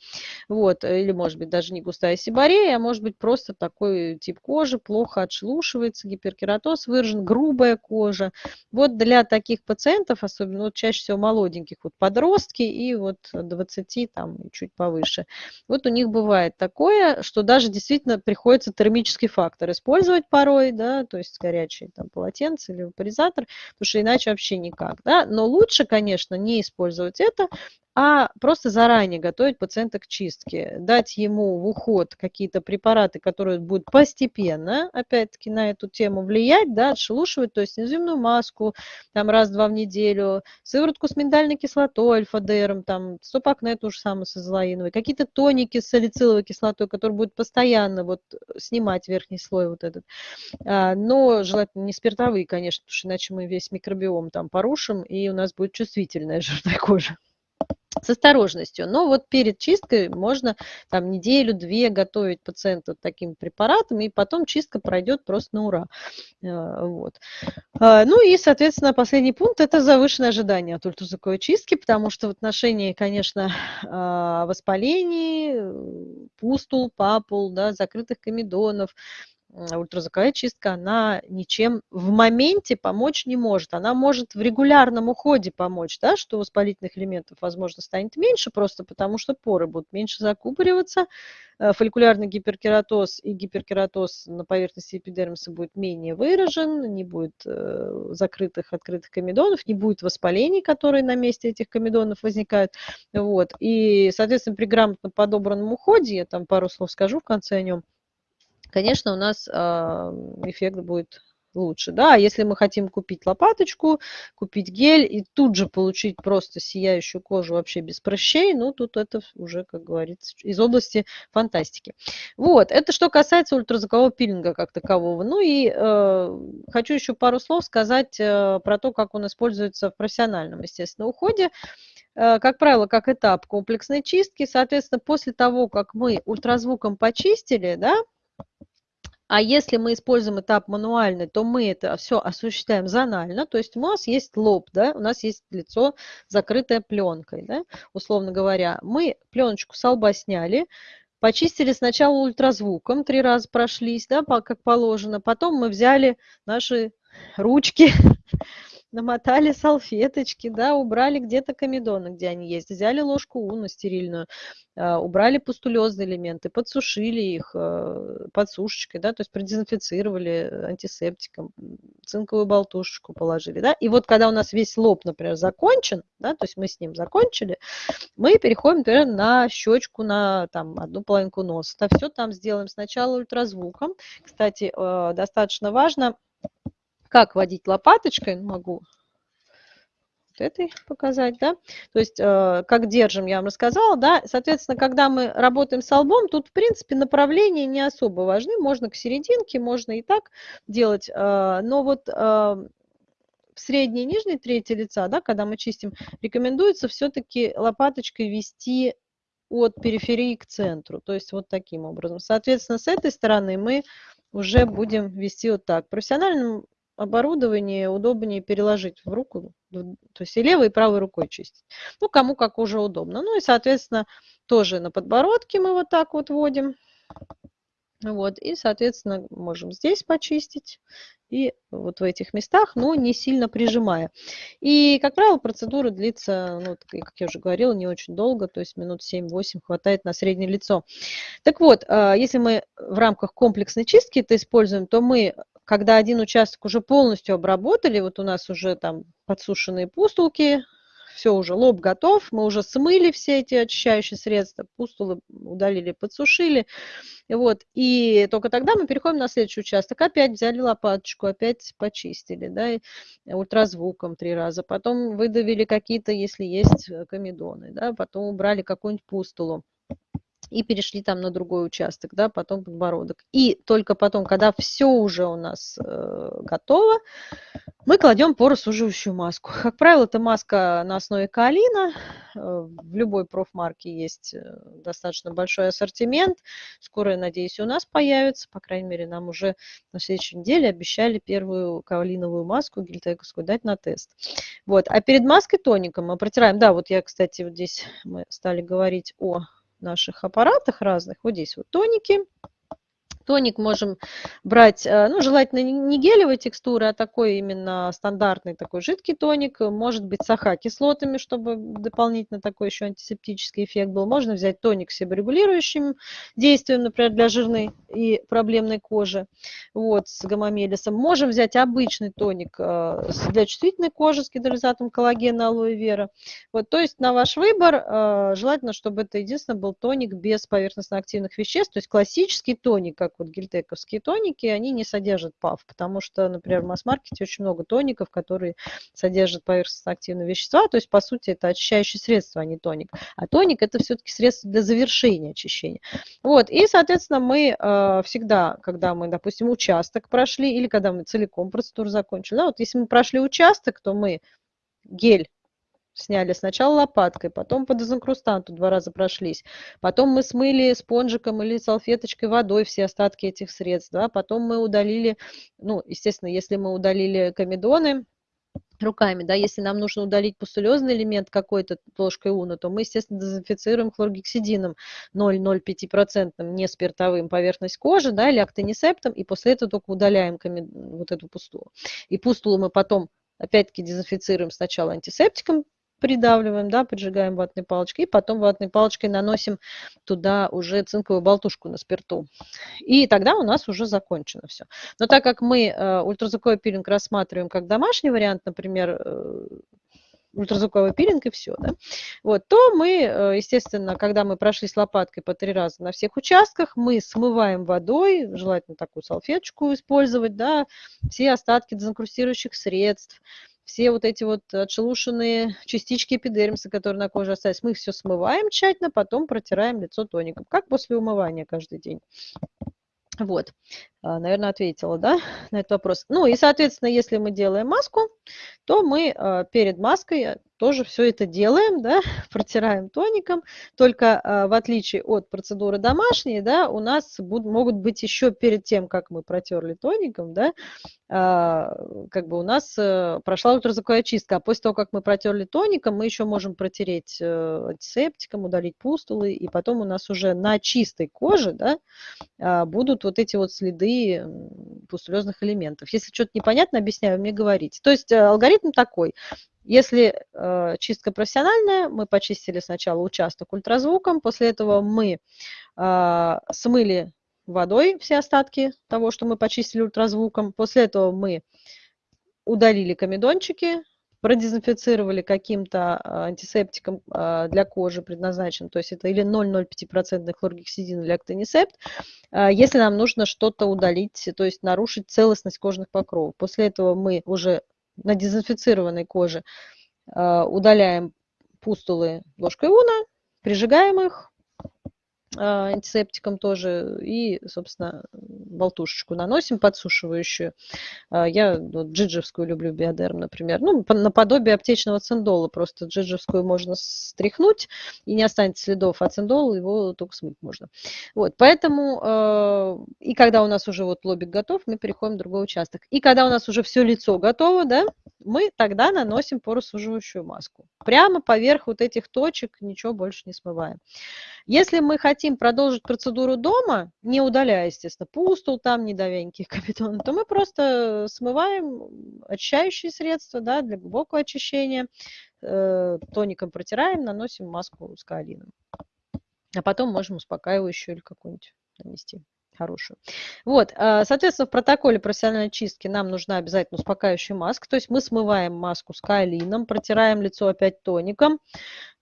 вот, или, может быть, даже не густая сибарея, а может быть, просто такой тип кожи, плохо отшелушивается, гиперкератоз выражен, грубая кожа. Вот для таких пациентов, особенно вот чаще всего молоденьких, вот подростки и вот 20, там, чуть повыше, вот у них бывает такое, что даже действительно приходится термический фактор использовать порой, да, то есть горячие там полотенце или вапоризатор, потому что иначе вообще никак, да, но лучше, конечно, не использовать это, а просто заранее готовить пациента к чистке, дать ему в уход какие-то препараты, которые будут постепенно, опять-таки, на эту тему влиять, да, отшелушивать, то есть энзимную маску там раз-два в неделю, сыворотку с миндальной кислотой, альфа-дером, там, стопакне то же самое с какие-то тоники с салициловой кислотой, которые будут постоянно вот снимать верхний слой вот этот, а, но желательно не спиртовые, конечно, потому что иначе мы весь микробиом там порушим, и у нас будет чувствительная [LAUGHS] жирная кожа с осторожностью. Но вот перед чисткой можно там неделю-две готовить пациента таким препаратом, и потом чистка пройдет просто на ура. Э, вот. А, ну и, соответственно, последний пункт – это завышенное ожидание от ультразвуковой чистки, потому что в отношении, конечно, [LAUGHS] а, воспалений, пустул, папул, да, закрытых комедонов, ультразвуковая чистка, она ничем в моменте помочь не может. Она может в регулярном уходе помочь, да, что воспалительных элементов, возможно, станет меньше, просто потому что поры будут меньше закупориваться, э, фолликулярный гиперкератоз и гиперкератоз на поверхности эпидермиса будет менее выражен, не будет э, закрытых, открытых комедонов, не будет воспалений, которые на месте этих комедонов возникают. Вот. И, соответственно, при грамотно подобранном уходе, я там пару слов скажу в конце о нем, конечно, у нас а, эффект будет лучше. Да? А если мы хотим купить лопаточку, купить гель и тут же получить просто сияющую кожу вообще без прыщей, ну тут это уже, как говорится, из области фантастики. Вот, это что касается ультразвукового пилинга как такового. Ну и э, хочу еще пару слов сказать э, про то, как он используется в профессиональном, естественно, уходе э, как правило, как этап комплексной чистки. Соответственно, после того, как мы ультразвуком почистили, да, а если мы используем этап мануальный, то мы это все осуществляем зонально, то есть у нас есть лоб, да, у нас есть лицо, закрытое пленкой, да, условно говоря. Мы пленочку с лба сняли, почистили сначала ультразвуком, три раза прошлись, да, как положено, потом мы взяли наши ручки, [LAUGHS] намотали салфеточки, да, убрали где-то комедоны, где они есть, взяли ложку уна стерильную, а, убрали пустулезные элементы, подсушили их э, подсушечкой, да, то есть продезинфицировали антисептиком, цинковую болтушечку положили, да, и вот когда у нас весь лоб, например, закончен, да, то есть мы с ним закончили, мы переходим, например, на щечку, на там одну половинку носа, это все там сделаем сначала ультразвуком, кстати, э, достаточно важно, как водить лопаточкой, ну, могу вот этой показать, да, то есть э, как держим, я вам рассказала, да, соответственно, когда мы работаем с лбом, тут, в принципе, направления не особо важны, можно к серединке, можно и так делать, э, но вот э, в средней и нижней трети лица, да, когда мы чистим, рекомендуется все-таки лопаточкой вести от периферии к центру, то есть вот таким образом. Соответственно, с этой стороны мы уже будем вести вот так. Профессиональным оборудование удобнее переложить в руку, то есть и левой, и правой рукой чистить. Ну, кому как уже удобно. Ну и, соответственно, тоже на подбородке мы вот так вот вводим. Вот, и, соответственно, можем здесь почистить и вот в этих местах, но не сильно прижимая. И, как правило, процедура длится, ну, как я уже говорила, не очень долго, то есть минут 7-8 хватает на среднее лицо. Так вот, а, если мы в рамках комплексной чистки это используем, то мы, когда один участок уже полностью обработали, вот у нас уже там подсушенные пустулки, все уже, лоб готов, мы уже смыли все эти очищающие средства, пустулы удалили, подсушили, вот, и только тогда мы переходим на следующий участок, опять взяли лопаточку, опять почистили, да, ультразвуком три раза, потом выдавили какие-то, если есть э, комедоны, да, потом убрали какую-нибудь пустулу и перешли там на другой участок, да, потом подбородок. И только потом, когда все уже у нас э, готово, мы кладем поросуживающую маску. Как правило, это маска на основе каолина. Э, в любой профмарке есть э, достаточно большой ассортимент. Скоро, я надеюсь, у нас появится. По крайней мере, нам уже на следующей неделе обещали первую каолиновую маску гельтековскую дать на тест. Вот. А перед маской тоником мы протираем. Да, вот я, кстати, вот здесь мы стали говорить о наших аппаратах разных. Вот здесь вот тоники. Тоник можем брать, э, ну, желательно не гелевой текстуры, а такой именно стандартный такой жидкий тоник. Может быть с АХ-кислотами, чтобы дополнительно такой еще антисептический эффект был. Можно взять тоник с себорегулирующим действием, например, для жирной и проблемной кожи, вот, с гамамелисом. Можем взять обычный тоник э, для чувствительной кожи с гидролизатом коллагена, алоэ вера. Вот, то есть на ваш выбор э, желательно, чтобы это единственное был тоник без поверхностно-активных веществ, то есть классический тоник, как вот гельтековские тоники, они не содержат ПАВ, потому что, например, в масс-маркете очень много тоников, которые содержат поверхностно-активные вещества, то есть, по сути, это очищающее средство, а не тоник. А тоник – это все-таки средство для завершения очищения. Вот, и, соответственно, мы э, всегда, когда мы, допустим, участок прошли или когда мы целиком процедуру закончили, да, вот если мы прошли участок, то мы гель сняли сначала лопаткой, потом по дезинкрустанту два раза прошлись, потом мы смыли спонжиком или салфеточкой водой все остатки этих средств, да, потом мы удалили, ну, естественно, если мы удалили комедоны, руками, да, если нам нужно удалить пустулезный элемент какой-то ложкой уна, то мы, естественно, дезинфицируем хлоргексидином 0,05% не спиртовым поверхность кожи, да, или актонисептом, и после этого только удаляем вот эту пустулу. И пустулу мы потом опять-таки дезинфицируем сначала антисептиком, придавливаем, да, поджигаем ватной палочкой, и потом ватной палочкой наносим туда уже цинковую болтушку на спирту. И тогда у нас уже закончено все. Но так как мы э, ультразвуковой пилинг рассматриваем как домашний вариант, например, э, ультразвуковой пилинг и все, да, вот, то мы, э, естественно, когда мы прошли с лопаткой по три раза на всех участках, мы смываем водой, желательно такую салфеточку использовать, да, все остатки дезинкрустирующих средств, все вот эти вот отшелушенные частички эпидермиса, которые на коже остались, мы их все смываем тщательно, потом протираем лицо тоником, как после умывания каждый день. Вот, а, наверное, ответила, да, на этот вопрос. Ну и, соответственно, если мы делаем маску, то мы а, перед маской тоже все это делаем, да, [LAUGHS] протираем тоником, только а, в отличие от процедуры домашней, да, у нас будут, могут быть еще перед тем, как мы протерли тоником, да, как бы у нас э, прошла ультразвуковая чистка, а после того, как мы протерли тоником, мы еще можем протереть э, антисептиком, удалить пустулы, и потом у нас уже на чистой коже, да, будут вот эти вот следы пустулезных элементов. Если что-то непонятно, объясняю, мне говорите. То есть э, алгоритм такой. Если э, чистка профессиональная, мы почистили сначала участок ультразвуком, после этого мы э, смыли водой все остатки того, что мы почистили ультразвуком, после этого мы удалили комедончики, продезинфицировали каким-то а, антисептиком а, для кожи предназначен, то есть это или 0,05% хлоргексидин или актонисепт, если нам нужно что-то удалить, то есть нарушить целостность кожных покровов. После этого мы уже на дезинфицированной коже удаляем пустулы ложкой уна, прижигаем их, антисептиком тоже и, собственно, болтушечку наносим подсушивающую. А, я вот, джиджевскую люблю биодерм, например. Ну, наподобие аптечного циндола. Просто джиджевскую можно стряхнуть и не останется следов, а циндол его только смыть можно. Вот, поэтому а, и когда у нас уже вот лобик готов, мы переходим в другой участок. И когда у нас уже все лицо готово, да, мы тогда наносим поросуживающую маску. Прямо поверх вот этих точек ничего больше не смываем. Если мы хотим продолжить процедуру дома, не удаляя, естественно, пустул там, не давя никаких [LAUGHS] капитонов, то мы просто смываем очищающие средства да, для глубокого очищения, э, тоником протираем, наносим маску с каолином. А потом можем успокаивающую или какую-нибудь нанести хорошую. Вот, а, соответственно, в протоколе профессиональной чистки нам нужна обязательно успокаивающая маска. То есть мы смываем маску с каолином, протираем лицо опять тоником,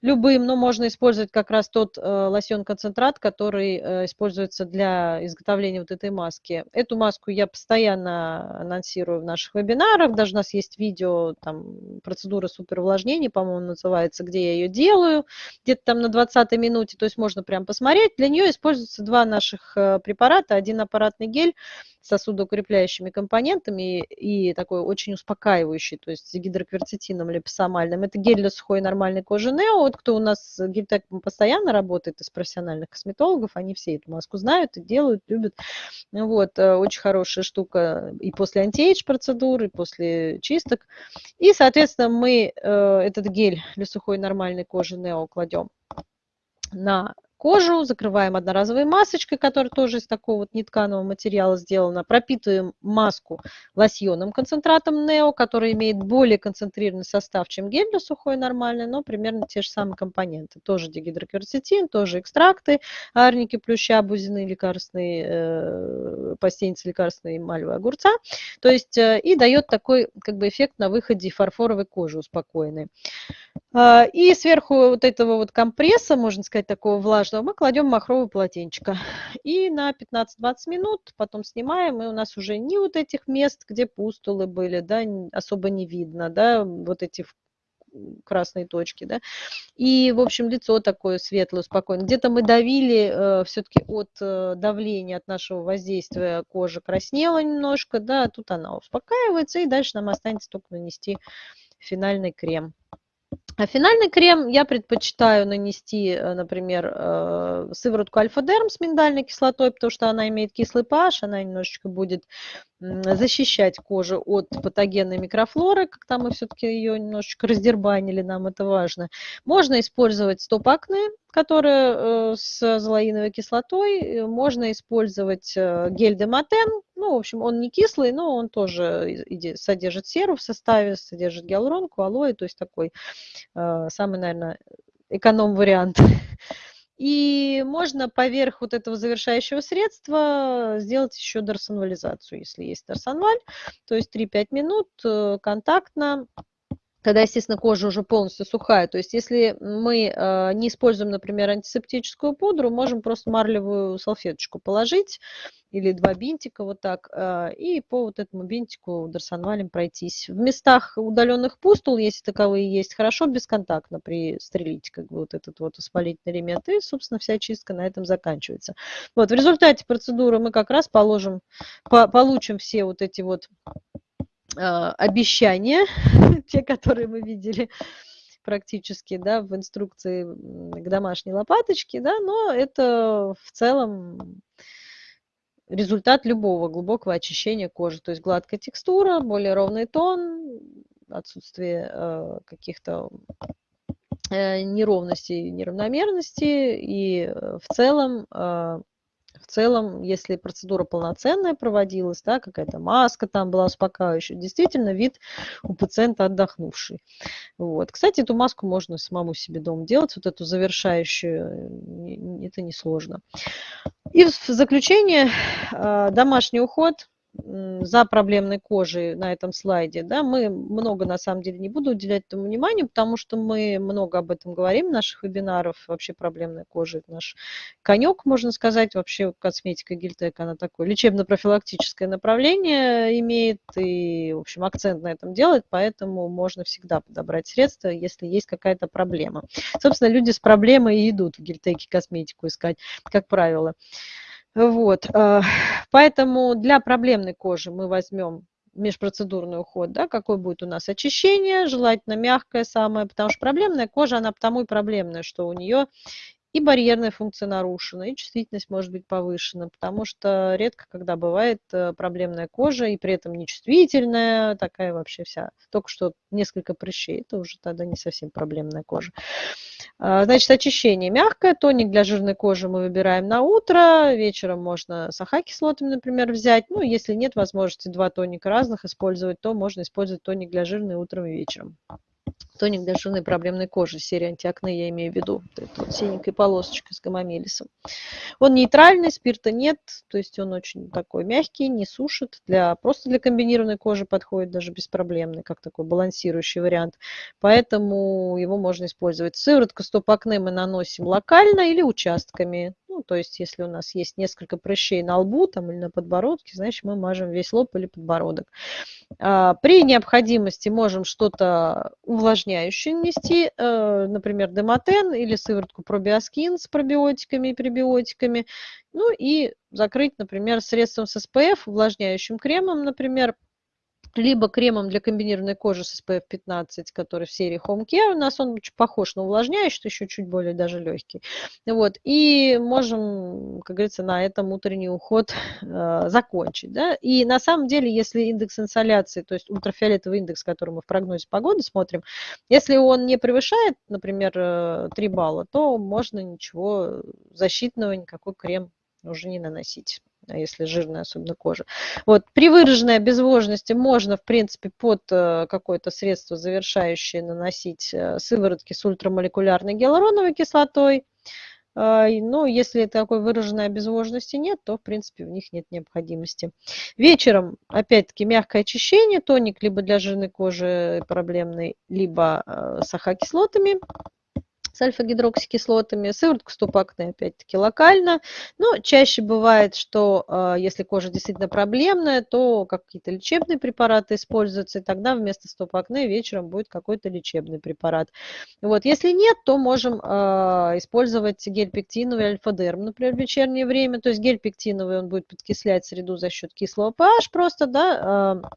любым, но можно использовать как раз тот э, лосьон-концентрат, который э, используется для изготовления вот этой маски. Эту маску я постоянно анонсирую в наших вебинарах, даже у нас есть видео, там, процедура суперувлажнения, по-моему, называется, где я ее делаю, где-то там на 20 минуте, то есть можно прям посмотреть. Для нее используются два наших э, препарата, один аппаратный гель, сосудоукрепляющими компонентами и такой очень успокаивающий, то есть гидрокверцетином липосомальным. Это гель для сухой нормальной кожи Нео. Вот кто у нас гельтек постоянно работает из профессиональных косметологов, они все эту маску знают и делают, любят. Вот, э, очень хорошая штука и после антиэйдж процедуры, и после чисток. И, соответственно, мы э, этот гель для сухой нормальной кожи Нео кладем на кожу, закрываем одноразовой масочкой, которая тоже из такого вот нетканого материала сделана, пропитываем маску лосьоном концентратом Нео, который имеет более концентрированный состав, чем гель для сухой нормальный, но примерно те же самые компоненты. Тоже дигидрокверцетин, тоже экстракты, арники, плюща, бузины, лекарственные, э, постельницы лекарственные, мальвы, огурца. То есть э, и дает такой как бы эффект на выходе фарфоровой кожи успокоенной. А, и сверху вот этого вот компресса, можно сказать, такого влажного, мы кладем махровое полотенчика. И на 15-20 минут потом снимаем, и у нас уже ни вот этих мест, где пустулы были, да, особо не видно, да, вот эти красные точки, да, и, в общем, лицо такое светлое, спокойное. Где-то мы давили э, все-таки от э, давления, от нашего воздействия кожа краснела немножко, да, а тут она успокаивается, и дальше нам останется только нанести финальный крем. А финальный крем я предпочитаю нанести, э, например, э, сыворотку альфа-дерм с миндальной кислотой, потому что она имеет кислый pH, она немножечко будет защищать кожу от патогенной микрофлоры, когда мы все-таки ее немножечко раздербанили, нам это важно. Можно использовать стоп-акне, которая э, с золоиновой кислотой, можно использовать гель Дематен, ну, в общем, он не кислый, но он тоже содержит серу в составе, содержит гиалуронку, алоэ, то есть такой Э, самый, наверное, эконом-вариант. И можно поверх вот этого завершающего средства сделать еще дарсонвализацию, если есть дарсонваль. То есть 3-5 минут э, контактно когда, естественно, кожа уже полностью сухая. То есть если мы э, не используем, например, антисептическую пудру, можем просто марлевую салфеточку положить или два бинтика вот так, э, и по вот этому бинтику дарсонвалем пройтись. В местах удаленных пустул, если таковые есть, хорошо бесконтактно пристрелить как бы вот этот вот воспалительный элемент, и, собственно, вся чистка на этом заканчивается. Вот, в результате процедуры мы как раз положим, по, получим все вот эти вот обещания, [LAUGHS] те, которые мы видели практически да, в инструкции к домашней лопаточке, да, но это в целом результат любого глубокого очищения кожи. То есть гладкая текстура, более ровный тон, отсутствие э, каких-то э, неровностей, неравномерностей и э, в целом э, в целом, если процедура полноценная проводилась, да, какая-то маска там была успокаивающая, действительно вид у пациента отдохнувший. Вот. Кстати, эту маску можно самому себе дома делать, вот эту завершающую, это несложно. И в заключение, а, домашний уход – за проблемной кожей на этом слайде, да, мы много, на самом деле, не буду уделять этому внимания, потому что мы много об этом говорим в наших вебинарах, вообще проблемная кожа, это наш конек, можно сказать, вообще косметика Гильтек, она такое лечебно-профилактическое направление имеет и, в общем, акцент на этом делает, поэтому можно всегда подобрать средства, если есть какая-то проблема. Собственно, люди с проблемой и идут в Гильтеке косметику искать, как правило. Вот. Э, [LAUGHS] поэтому для проблемной кожи мы возьмем межпроцедурный уход, да, какой будет у нас очищение, желательно мягкое самое, потому что проблемная кожа, она потому и проблемная, что у нее и барьерная функция нарушена, и чувствительность может быть повышена, потому что редко, когда бывает э, проблемная кожа, и при этом нечувствительная, такая вообще вся, только что несколько прыщей, это уже тогда не совсем проблемная кожа. А, значит, очищение мягкое, тоник для жирной кожи мы выбираем на утро, вечером можно с АХ-кислотами, например, взять, ну, если нет возможности два тоника разных использовать, то можно использовать тоник для жирной утром и вечером. Тоник для жирной проблемной кожи, серия антиакне я имею в виду. Вот синенькая полосочка с гамамелисом. Он нейтральный, спирта нет, то есть он очень такой мягкий, не сушит. Для, просто для комбинированной кожи подходит даже беспроблемный, как такой балансирующий вариант. Поэтому его можно использовать. Сыворотку стоп-акне мы наносим локально или участками. Ну, то есть, если у нас есть несколько прыщей на лбу там, или на подбородке, значит, мы мажем весь лоб или подбородок. А, при необходимости можем что-то увлажняющее нанести, э, например, демотен или сыворотку пробиоскин с пробиотиками и пребиотиками. Ну и закрыть, например, средством с SPF, увлажняющим кремом, например, либо кремом для комбинированной кожи с SPF 15, который в серии Home Care. У нас он похож на увлажняющий, еще чуть более даже легкий. Вот. И можем, как говорится, на этом утренний уход э, закончить. Да? И на самом деле, если индекс инсоляции, то есть ультрафиолетовый индекс, который мы в прогнозе погоды смотрим, если он не превышает, например, 3 э, балла, то можно ничего защитного, никакой крем уже не наносить. А если жирная особенно кожа. Вот. При выраженной обезвоженности можно, в принципе, под э, какое-то средство завершающее наносить э, сыворотки с ультрамолекулярной гиалуроновой кислотой. А, Но ну, если такой выраженной обезвоженности нет, то, в принципе, в них нет необходимости. Вечером, опять-таки, мягкое очищение, тоник либо для жирной кожи проблемной, либо э, с ахокислотами с альфа-гидроксикислотами, сыворотку ступакне опять-таки локально, но чаще бывает, что э, если кожа действительно проблемная, то какие-то лечебные препараты используются, и тогда вместо стопакне вечером будет какой-то лечебный препарат. Вот. Если нет, то можем э, использовать гель пектиновый альфа-дерм, например, в вечернее время, то есть гель пектиновый он будет подкислять среду за счет кислого pH просто, да, э,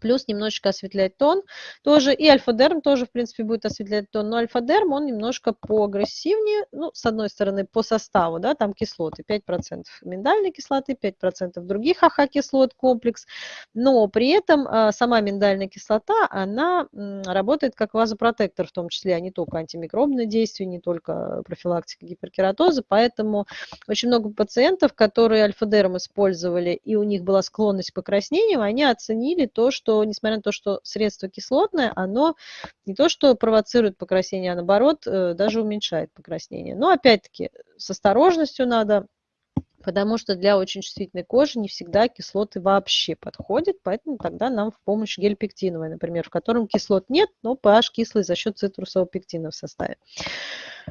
плюс немножечко осветлять тон тоже. И альфа-дерм тоже, в принципе, будет осветлять тон. Но альфа-дерм, он немножко поагрессивнее, ну, с одной стороны, по составу, да, там кислоты, 5% миндальной кислоты, 5% других AHA-кислот, комплекс. Но при этом а, сама миндальная кислота, она работает как вазопротектор в том числе, а не только антимикробное действие, не только профилактика гиперкератоза. Поэтому очень много пациентов, которые альфа-дерм использовали, и у них была склонность к покраснениям, они оценили то, что что, несмотря на то, что средство кислотное, оно не то, что провоцирует покраснение, а наоборот, э, даже уменьшает покраснение. Но опять-таки с осторожностью надо потому что для очень чувствительной кожи не всегда кислоты вообще подходят, поэтому тогда нам в помощь гель пектиновый, например, в котором кислот нет, но pH кислый за счет цитрусового пектина в составе.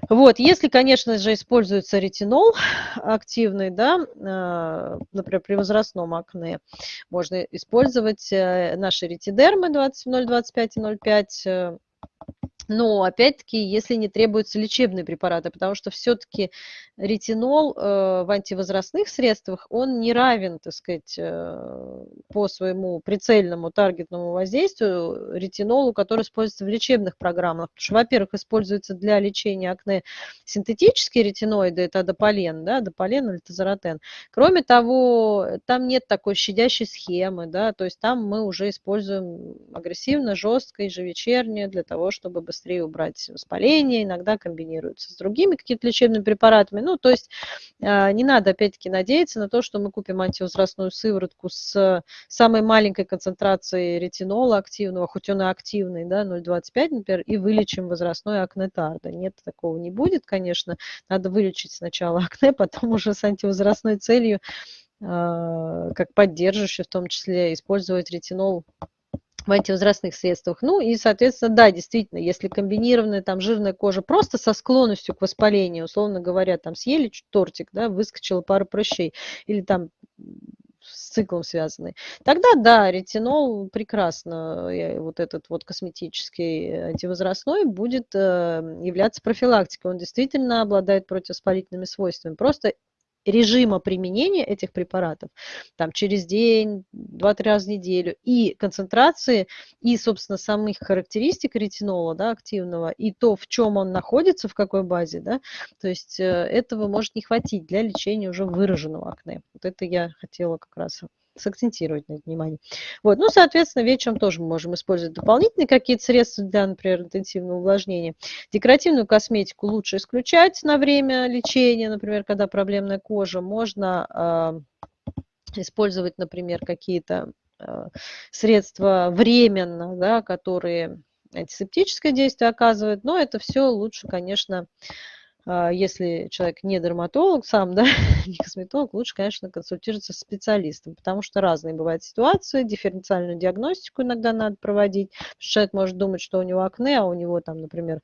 Вот, если, конечно же, используется ретинол активный, да, э, например, при возрастном акне, можно использовать э, наши ретидермы 0,25 и 0,5 но, опять-таки, если не требуются лечебные препараты, потому что все-таки ретинол э, в антивозрастных средствах, он не равен, так сказать, э, по своему прицельному таргетному воздействию ретинолу, который используется в лечебных программах. Потому что, во-первых, используется для лечения акне синтетические ретиноиды, это адополен, да, адополен или тазоротен. Кроме того, там нет такой щадящей схемы, да, то есть там мы уже используем агрессивно, жестко, ежевечерне для того, чтобы быстрее быстрее убрать воспаление, иногда комбинируются с другими какими-то лечебными препаратами. Ну, то есть а, не надо, опять-таки, надеяться на то, что мы купим антивозрастную сыворотку с самой маленькой концентрацией ретинола активного, хоть он и активный, да, 0,25, например, и вылечим возрастной акне тарда. Нет, такого не будет, конечно. Надо вылечить сначала [LAUGHS] акне, потом уже с антивозрастной целью а, как поддерживающий, в том числе использовать ретинол в антивозрастных средствах. Ну и, соответственно, да, действительно, если комбинированная там жирная кожа просто со склонностью к воспалению, условно говоря, там съели тортик, да, выскочила пара прыщей, или там с циклом связанный. Тогда да, ретинол прекрасно, вот этот вот косметический антивозрастной будет э, являться профилактикой. Он действительно обладает противовоспалительными свойствами. Просто режима применения этих препаратов, там через день, два-три раза в неделю, и концентрации, и, собственно, самих характеристик ретинола, да, активного, и то, в чем он находится, в какой базе, да, то есть э, этого может не хватить для лечения уже выраженного акне. Вот это я хотела как раз сакцентировать на это внимание. Вот. Ну, соответственно, вечером тоже мы можем использовать дополнительные какие-то средства для, например, интенсивного увлажнения. Декоративную косметику лучше исключать на время лечения, например, когда проблемная кожа. Можно э, использовать, например, какие-то э, средства временно, да, которые антисептическое действие оказывают, но это все лучше, конечно, а, если человек не дерматолог сам, [LAUGHS] да, не косметолог, лучше, конечно, консультироваться с специалистом, потому что разные бывают ситуации, дифференциальную диагностику иногда надо проводить. Человек может думать, что у него акне, а у него там, например,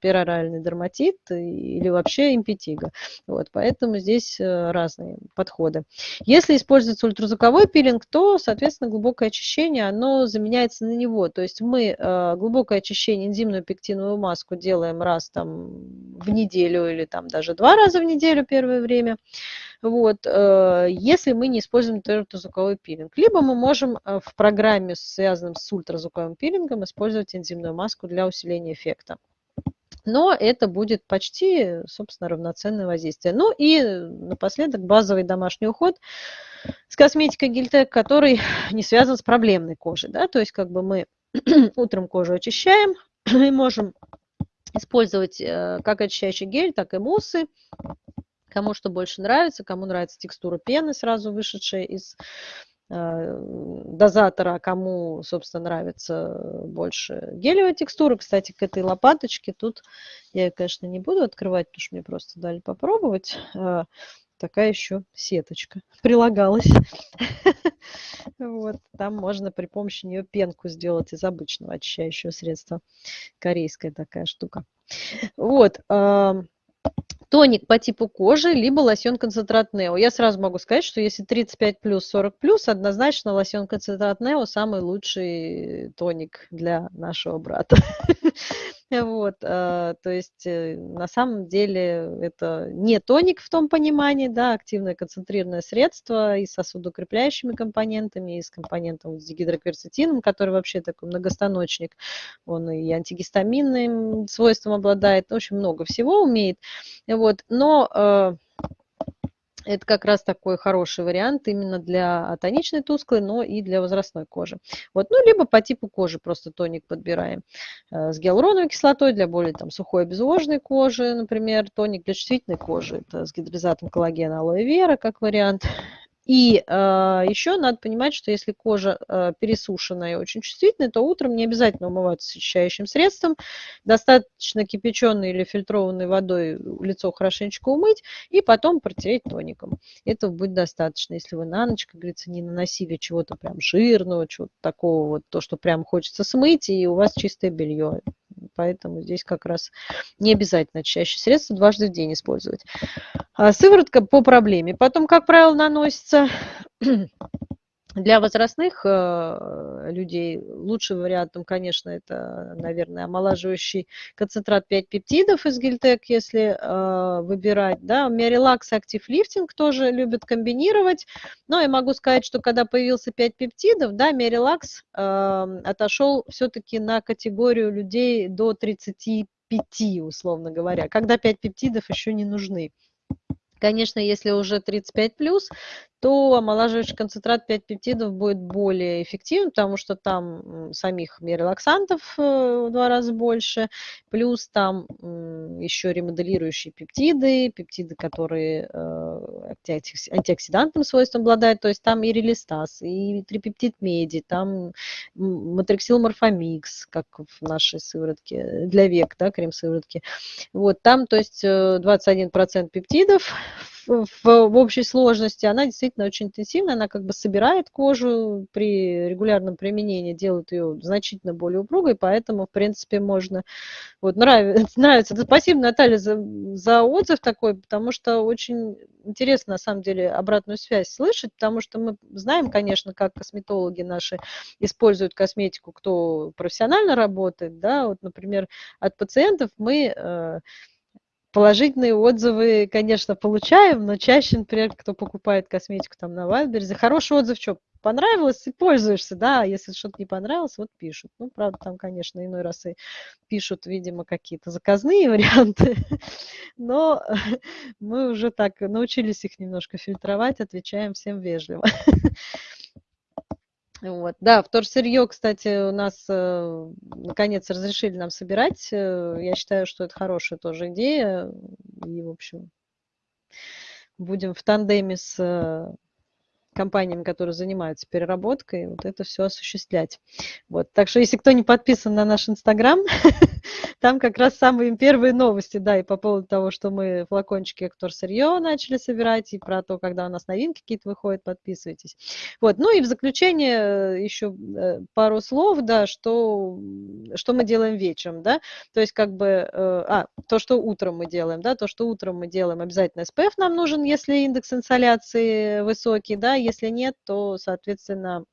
пероральный дерматит или вообще импетиго. Вот, поэтому здесь э, разные подходы. Если используется ультразвуковой пилинг, то, соответственно, глубокое очищение, оно заменяется на него. То есть мы э, глубокое очищение, энзимную пектиновую маску делаем раз там в неделю, неделю или там даже два раза в неделю первое время. Вот, э, если мы не используем ультразвуковой пилинг. Либо мы можем э, в программе, связанном с ультразвуковым пилингом, использовать энзимную маску для усиления эффекта. Но это будет почти, собственно, равноценное воздействие. Ну и напоследок базовый домашний уход с косметикой Гильтек, который не связан с проблемной кожей. Да? То есть как бы мы [CLEARS THROAT] утром кожу очищаем [CLEARS THROAT] и можем использовать э, как очищающий гель, так и муссы. Кому что больше нравится, кому нравится текстура пены, сразу вышедшая из э, дозатора, кому, собственно, нравится больше гелевая текстура. Кстати, к этой лопаточке тут я конечно, не буду открывать, потому что мне просто дали попробовать. Такая еще сеточка прилагалась. [LAUGHS] Вот, там можно при помощи нее пенку сделать из обычного очищающего средства. Корейская такая штука. Вот. Тоник по типу кожи, либо лосьон-концентрат Нео. Я сразу могу сказать, что если 35 плюс, 40 плюс, однозначно лосьон-концентрат Нео самый лучший тоник для нашего брата. [LAUGHS] Вот, э, то есть э, на самом деле это не тоник в том понимании, да, активное концентрированное средство и с сосудокрепляющими компонентами, и с компонентом с дигидрокверцетином, который вообще такой многостаночник, он и антигистаминным свойством обладает, в общем, много всего умеет. Вот, но э, это как раз такой хороший вариант именно для тоничной тусклой, но и для возрастной кожи. Вот, ну, либо по типу кожи просто тоник подбираем э, с гиалуроновой кислотой для более там, сухой обезвоженной кожи, например, тоник для чувствительной кожи, это с гидролизатом коллагена алоэ вера как вариант. И э, еще надо понимать, что если кожа э, пересушенная и очень чувствительная, то утром не обязательно умываться очищающим средством. Достаточно кипяченой или фильтрованной водой лицо хорошенечко умыть и потом протереть тоником. Этого будет достаточно. Если вы на ночь, как говорится, не наносили чего-то прям жирного, чего-то такого, вот то, что прям хочется смыть, и у вас чистое белье. Поэтому здесь как раз не обязательно чаще средства дважды в день использовать. А сыворотка по проблеме. Потом, как правило, наносится для возрастных э, людей лучшим вариантом, конечно, это, наверное, омолаживающий концентрат 5 пептидов из Гильтек, если э, выбирать. Да. Мерилакс Active Lifting тоже любят комбинировать. Но я могу сказать, что когда появился 5 пептидов, да, Мерилакс э, отошел все-таки на категорию людей до 35, условно говоря, когда 5 пептидов еще не нужны. Конечно, если уже 35 плюс, то омолаживающий концентрат 5 пептидов будет более эффективен, потому что там самих миорелаксантов э, в два раза больше, плюс там еще ремоделирующие пептиды, пептиды, которые э, антиоксидантным свойством обладают, то есть там и релистаз, и трипептид меди, там матриксил морфомикс, как в нашей сыворотке, для век, да, крем-сыворотки. Вот там, то есть 21% э, пептидов в, в общей сложности, она действительно очень интенсивная, она как бы собирает кожу при регулярном применении, делает ее значительно более упругой, поэтому, в принципе, можно... Вот, [LAUGHS] нравится, нравится. Спасибо, Наталья, за, за отзыв такой, потому что очень интересно, на самом деле, обратную связь слышать, потому что мы знаем, конечно, как косметологи наши используют косметику, кто профессионально работает, да, вот, например, от пациентов мы э, Положительные отзывы, конечно, получаем, но чаще, например, кто покупает косметику там на Вайлдберризе, хороший отзыв, что понравилось и пользуешься, да, а если что-то не понравилось, вот пишут. Ну, правда, там, конечно, иной раз и пишут, видимо, какие-то заказные [LAUGHS] варианты, но [LAUGHS] мы уже так научились их немножко фильтровать, отвечаем всем вежливо. [LAUGHS] Вот. Да, вторсырье, кстати, у нас э, наконец разрешили нам собирать. Э, я считаю, что это хорошая тоже идея. И, в общем, будем в тандеме с э, компаниями, которые занимаются переработкой, вот это все осуществлять. Вот. Так что, если кто не подписан на наш Инстаграм, [LAUGHS] Там как раз самые первые новости, да, и по поводу того, что мы флакончики Актор Сырье начали собирать, и про то, когда у нас новинки какие-то выходят, подписывайтесь. Вот, ну и в заключение э, еще э, пару слов, да, что, что мы делаем вечером, да, то есть как бы, э, а, то, что утром мы делаем, да, то, что утром мы делаем, обязательно SPF нам нужен, если индекс инсоляции высокий, да, если нет, то, соответственно,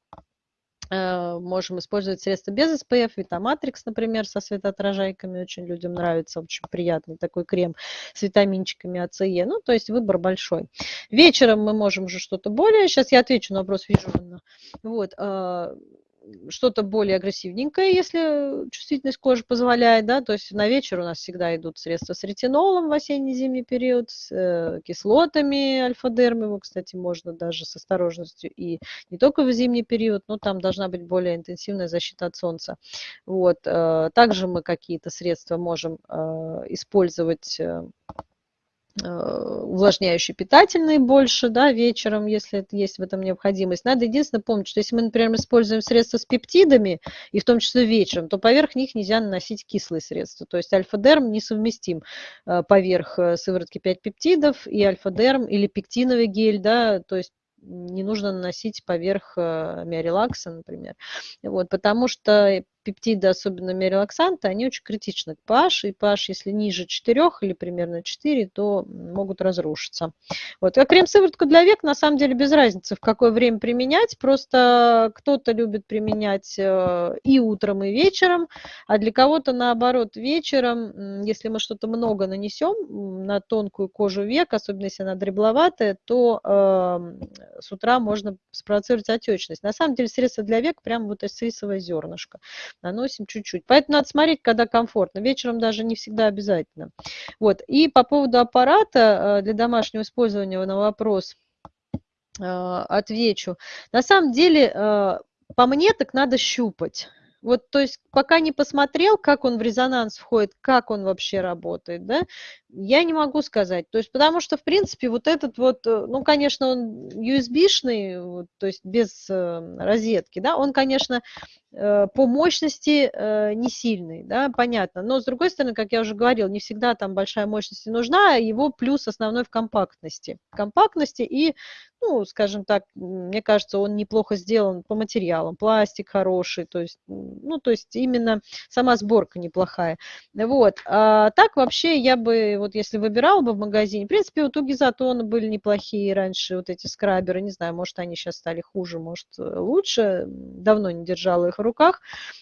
Э, можем использовать средства без SPF, Витаматрикс, например, со светоотражайками, очень людям нравится, очень приятный такой крем с витаминчиками АЦЕ, ну, то есть выбор большой. Вечером мы можем уже что-то более, сейчас я отвечу на вопрос, вижу, вот, а, что-то более агрессивненькое, если чувствительность кожи позволяет, да, то есть на вечер у нас всегда идут средства с ретинолом в осенне-зимний период, с э, кислотами альфа-дерм, кстати, можно даже с осторожностью и не только в зимний период, но там должна быть более интенсивная защита от солнца. Вот. Э, также мы какие-то средства можем э, использовать э, увлажняющие питательные больше, да, вечером, если есть в этом необходимость. Надо единственное помнить, что если мы, например, используем средства с пептидами, и в том числе вечером, то поверх них нельзя наносить кислые средства. То есть альфа-дерм несовместим э, поверх э, сыворотки 5 пептидов и альфа-дерм или пектиновый гель, да, то есть не нужно наносить поверх миорелакса, например. Вот, потому что пептиды, особенно миорелаксанты, они очень критичны к pH, и pH, если ниже 4 или примерно 4, то могут разрушиться. Вот. А крем-сыворотку для век, на самом деле, без разницы, в какое время применять, просто кто-то любит применять э, и утром, и вечером, а для кого-то, наоборот, вечером, если мы что-то много нанесем на тонкую кожу век, особенно если она дребловатая, то э, с утра можно спровоцировать отечность. На самом деле, средство для век прямо вот это рисовое зернышко наносим чуть-чуть. Поэтому надо смотреть, когда комфортно. Вечером даже не всегда обязательно. Вот. И по поводу аппарата э, для домашнего использования на вопрос э, отвечу. На самом деле, э, по мне, так надо щупать. Вот, то есть, пока не посмотрел, как он в резонанс входит, как он вообще работает, да, я не могу сказать. То есть, потому что, в принципе, вот этот вот, ну, конечно, он USB-шный, вот, то есть без э, розетки, да, он, конечно, Э, по мощности э, не сильный, да, понятно. Но, с другой стороны, как я уже говорил, не всегда там большая мощность нужна, а его плюс основной в компактности. Компактности и, ну, скажем так, мне кажется, он неплохо сделан по материалам. Пластик хороший, то есть, ну, то есть именно сама сборка неплохая. Вот. А так вообще я бы, вот если выбирала бы в магазине, в принципе, вот у Гизатона были неплохие раньше вот эти скраберы, не знаю, может, они сейчас стали хуже, может, лучше. Давно не держала их в руках.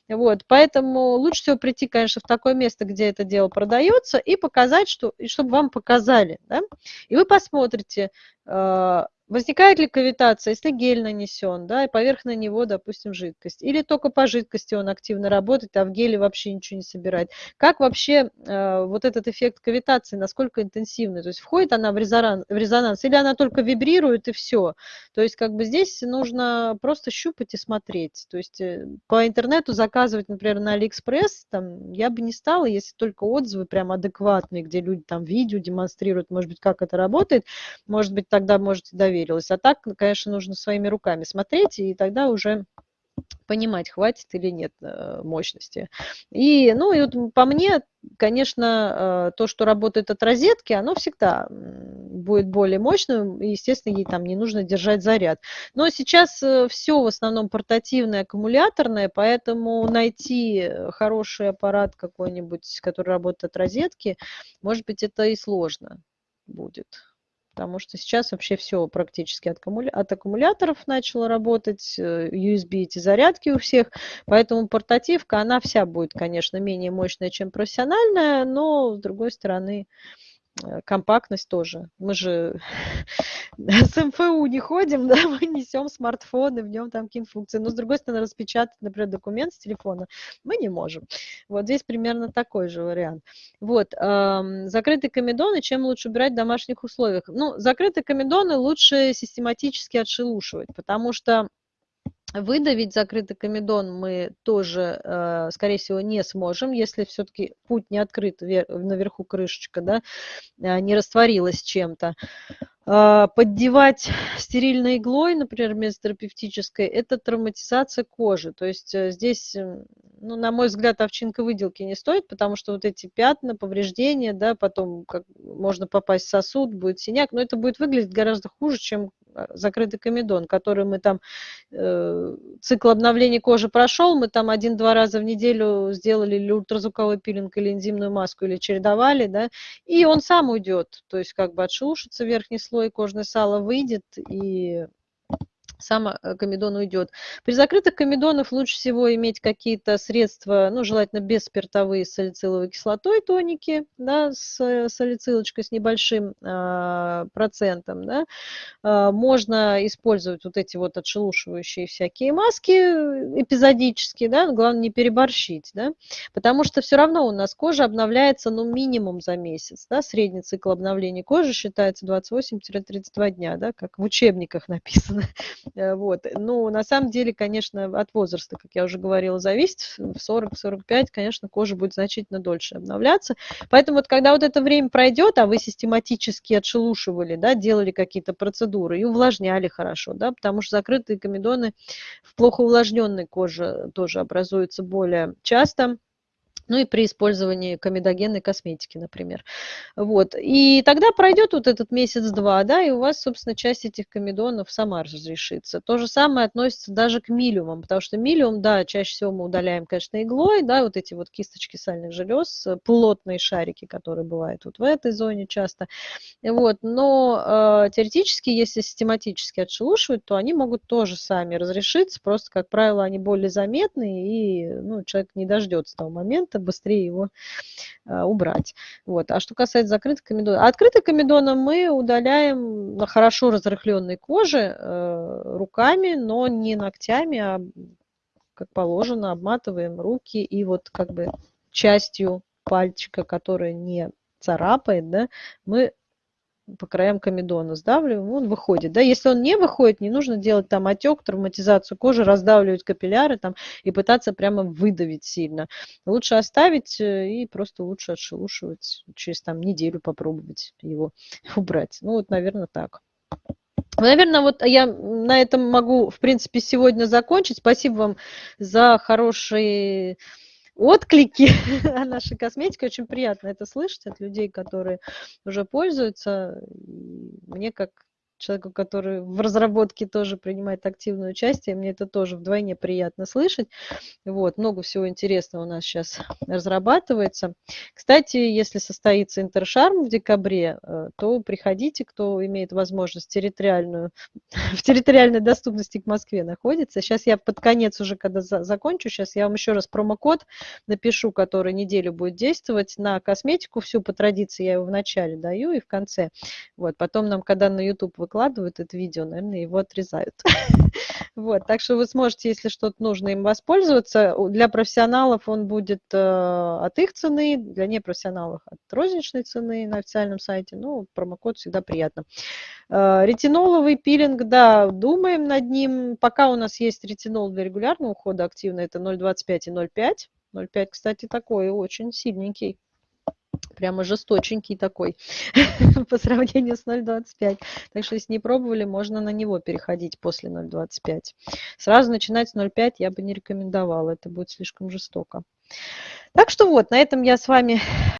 Вот, поэтому лучше всего прийти, конечно, в такое место, где это дело продается, и показать, что, и чтобы вам показали. Да? И вы посмотрите, а, Возникает ли кавитация, если гель нанесен, да, и поверх на него, допустим, жидкость? Или только по жидкости он активно работает, а в геле вообще ничего не собирает? Как вообще э, вот этот эффект кавитации, насколько интенсивный? То есть входит она в резонанс, в резонанс или она только вибрирует и все? То есть как бы здесь нужно просто щупать и смотреть. То есть э, по интернету заказывать, например, на Алиэкспресс, там, я бы не стала, если только отзывы прям адекватные, где люди там видео демонстрируют, может быть, как это работает, может быть, тогда можете доверить доверилась. А так, конечно, нужно своими руками смотреть, и тогда уже понимать, хватит или нет э, мощности. И, ну, и вот по мне, конечно, э, то, что работает от розетки, оно всегда будет более мощным, и, естественно, ей там не нужно держать заряд. Но сейчас э, все в основном портативное, аккумуляторное, поэтому найти хороший аппарат какой-нибудь, который работает от розетки, может быть, это и сложно будет потому что сейчас вообще все практически от, от аккумуляторов начало работать, э, USB эти зарядки у всех, поэтому портативка, она вся будет, конечно, менее мощная, чем профессиональная, но, с другой стороны, компактность тоже. Мы же [LAUGHS] с МФУ не ходим, [LAUGHS] да, мы несем смартфон, и в нем там какие-то функции. Но, с другой стороны, распечатать, например, документ с телефона мы не можем. Вот здесь примерно такой же вариант. Вот, закрытые комедоны, чем лучше убирать в домашних условиях? Ну, закрытые комедоны лучше систематически отшелушивать, потому что Выдавить закрытый комедон мы тоже, э, скорее всего, не сможем, если все-таки путь не открыт наверху крышечка, да, э, не растворилась чем-то. А, поддевать стерильной иглой, например, вместо терапевтической, это травматизация кожи. То есть э, здесь, ну, на мой взгляд, овчинка выделки не стоит, потому что вот эти пятна, повреждения, да, потом как, можно попасть в сосуд, будет синяк, но это будет выглядеть гораздо хуже, чем а, закрытый комедон, который мы там, э, цикл обновления кожи прошел, мы там один-два раза в неделю сделали или ультразвуковой пилинг, или энзимную маску, или чередовали, да, и он сам уйдет, то есть как бы отшелушится верхний слой, кожное сало выйдет, и сам э, комедон уйдет. При закрытых комедонах лучше всего иметь какие-то средства, ну, желательно бесспиртовые с салициловой кислотой тоники, да, с э, салицилочкой с небольшим э, процентом, да. Э, можно использовать вот эти вот отшелушивающие всякие маски эпизодические, да, главное не переборщить, да, потому что все равно у нас кожа обновляется, ну, минимум за месяц, да, средний цикл обновления кожи считается 28-32 дня, да, как в учебниках написано. Э, вот. Ну, на самом деле, конечно, от возраста, как я уже говорила, зависит. В 40-45, конечно, кожа будет значительно дольше обновляться. Поэтому вот когда вот это время пройдет, а вы систематически отшелушивали, да, делали какие-то процедуры и увлажняли хорошо, да, потому что закрытые комедоны в плохо увлажненной коже тоже образуются более часто ну и при использовании комедогенной косметики, например. Вот. И тогда пройдет вот этот месяц-два, да, и у вас, собственно, часть этих комедонов сама разрешится. То же самое относится даже к милиумам, потому что милиум, да, чаще всего мы удаляем, конечно, иглой, да, вот эти вот кисточки сальных желез, плотные шарики, которые бывают вот в этой зоне часто. Вот. Но э, теоретически, если систематически отшелушивать, то они могут тоже сами разрешиться, просто, как правило, они более заметны, и ну, человек не дождется того момента, это быстрее его а, убрать. Вот. А что касается закрытых комедонов. А открытых комедонов мы удаляем на хорошо разрыхленной коже э, руками, но не ногтями, а как положено, обматываем руки и вот как бы частью пальчика, которая не царапает, да, мы по краям комедона сдавливаем, он выходит. Да? Если он не выходит, не нужно делать там отек, травматизацию кожи, раздавливать капилляры там, и пытаться прямо выдавить сильно. Лучше оставить э, и просто лучше отшелушивать, через там неделю попробовать его [LAUGHS] убрать. Ну вот, наверное, так. Наверное, вот я на этом могу, в принципе, сегодня закончить. Спасибо вам за хорошие отклики [LAUGHS] о нашей косметике. Очень приятно это слышать от людей, которые уже пользуются. Мне как человеку, который в разработке тоже принимает активное участие. Мне это тоже вдвойне приятно слышать. Вот, много всего интересного у нас сейчас разрабатывается. Кстати, если состоится Интершарм в декабре, э, то приходите, кто имеет возможность территориальную, [LAUGHS] в территориальной доступности к Москве находится. Сейчас я под конец уже, когда за, закончу, сейчас я вам еще раз промокод напишу, который неделю будет действовать на косметику. Всю по традиции я его в начале даю и в конце. Вот, потом нам, когда на YouTube выкладывают это видео, наверное, его отрезают. [LAUGHS] [LAUGHS] Вот, так что вы сможете, если что-то нужно им воспользоваться. Для профессионалов он будет э, от их цены, для непрофессионалов от розничной цены на официальном сайте. Ну, промокод всегда приятно. Э, ретиноловый пилинг, да, думаем над ним. Пока у нас есть ретинол для регулярного ухода активно, это 0,25 и 0,5. 0,5, кстати, такой очень сильненький прямо жесточенький такой [LAUGHS] по сравнению с 0,25. Так что если не пробовали, можно на него переходить после 0,25. Сразу начинать с 0,5 я бы не рекомендовала, это будет слишком жестоко. Так что вот, на этом я с вами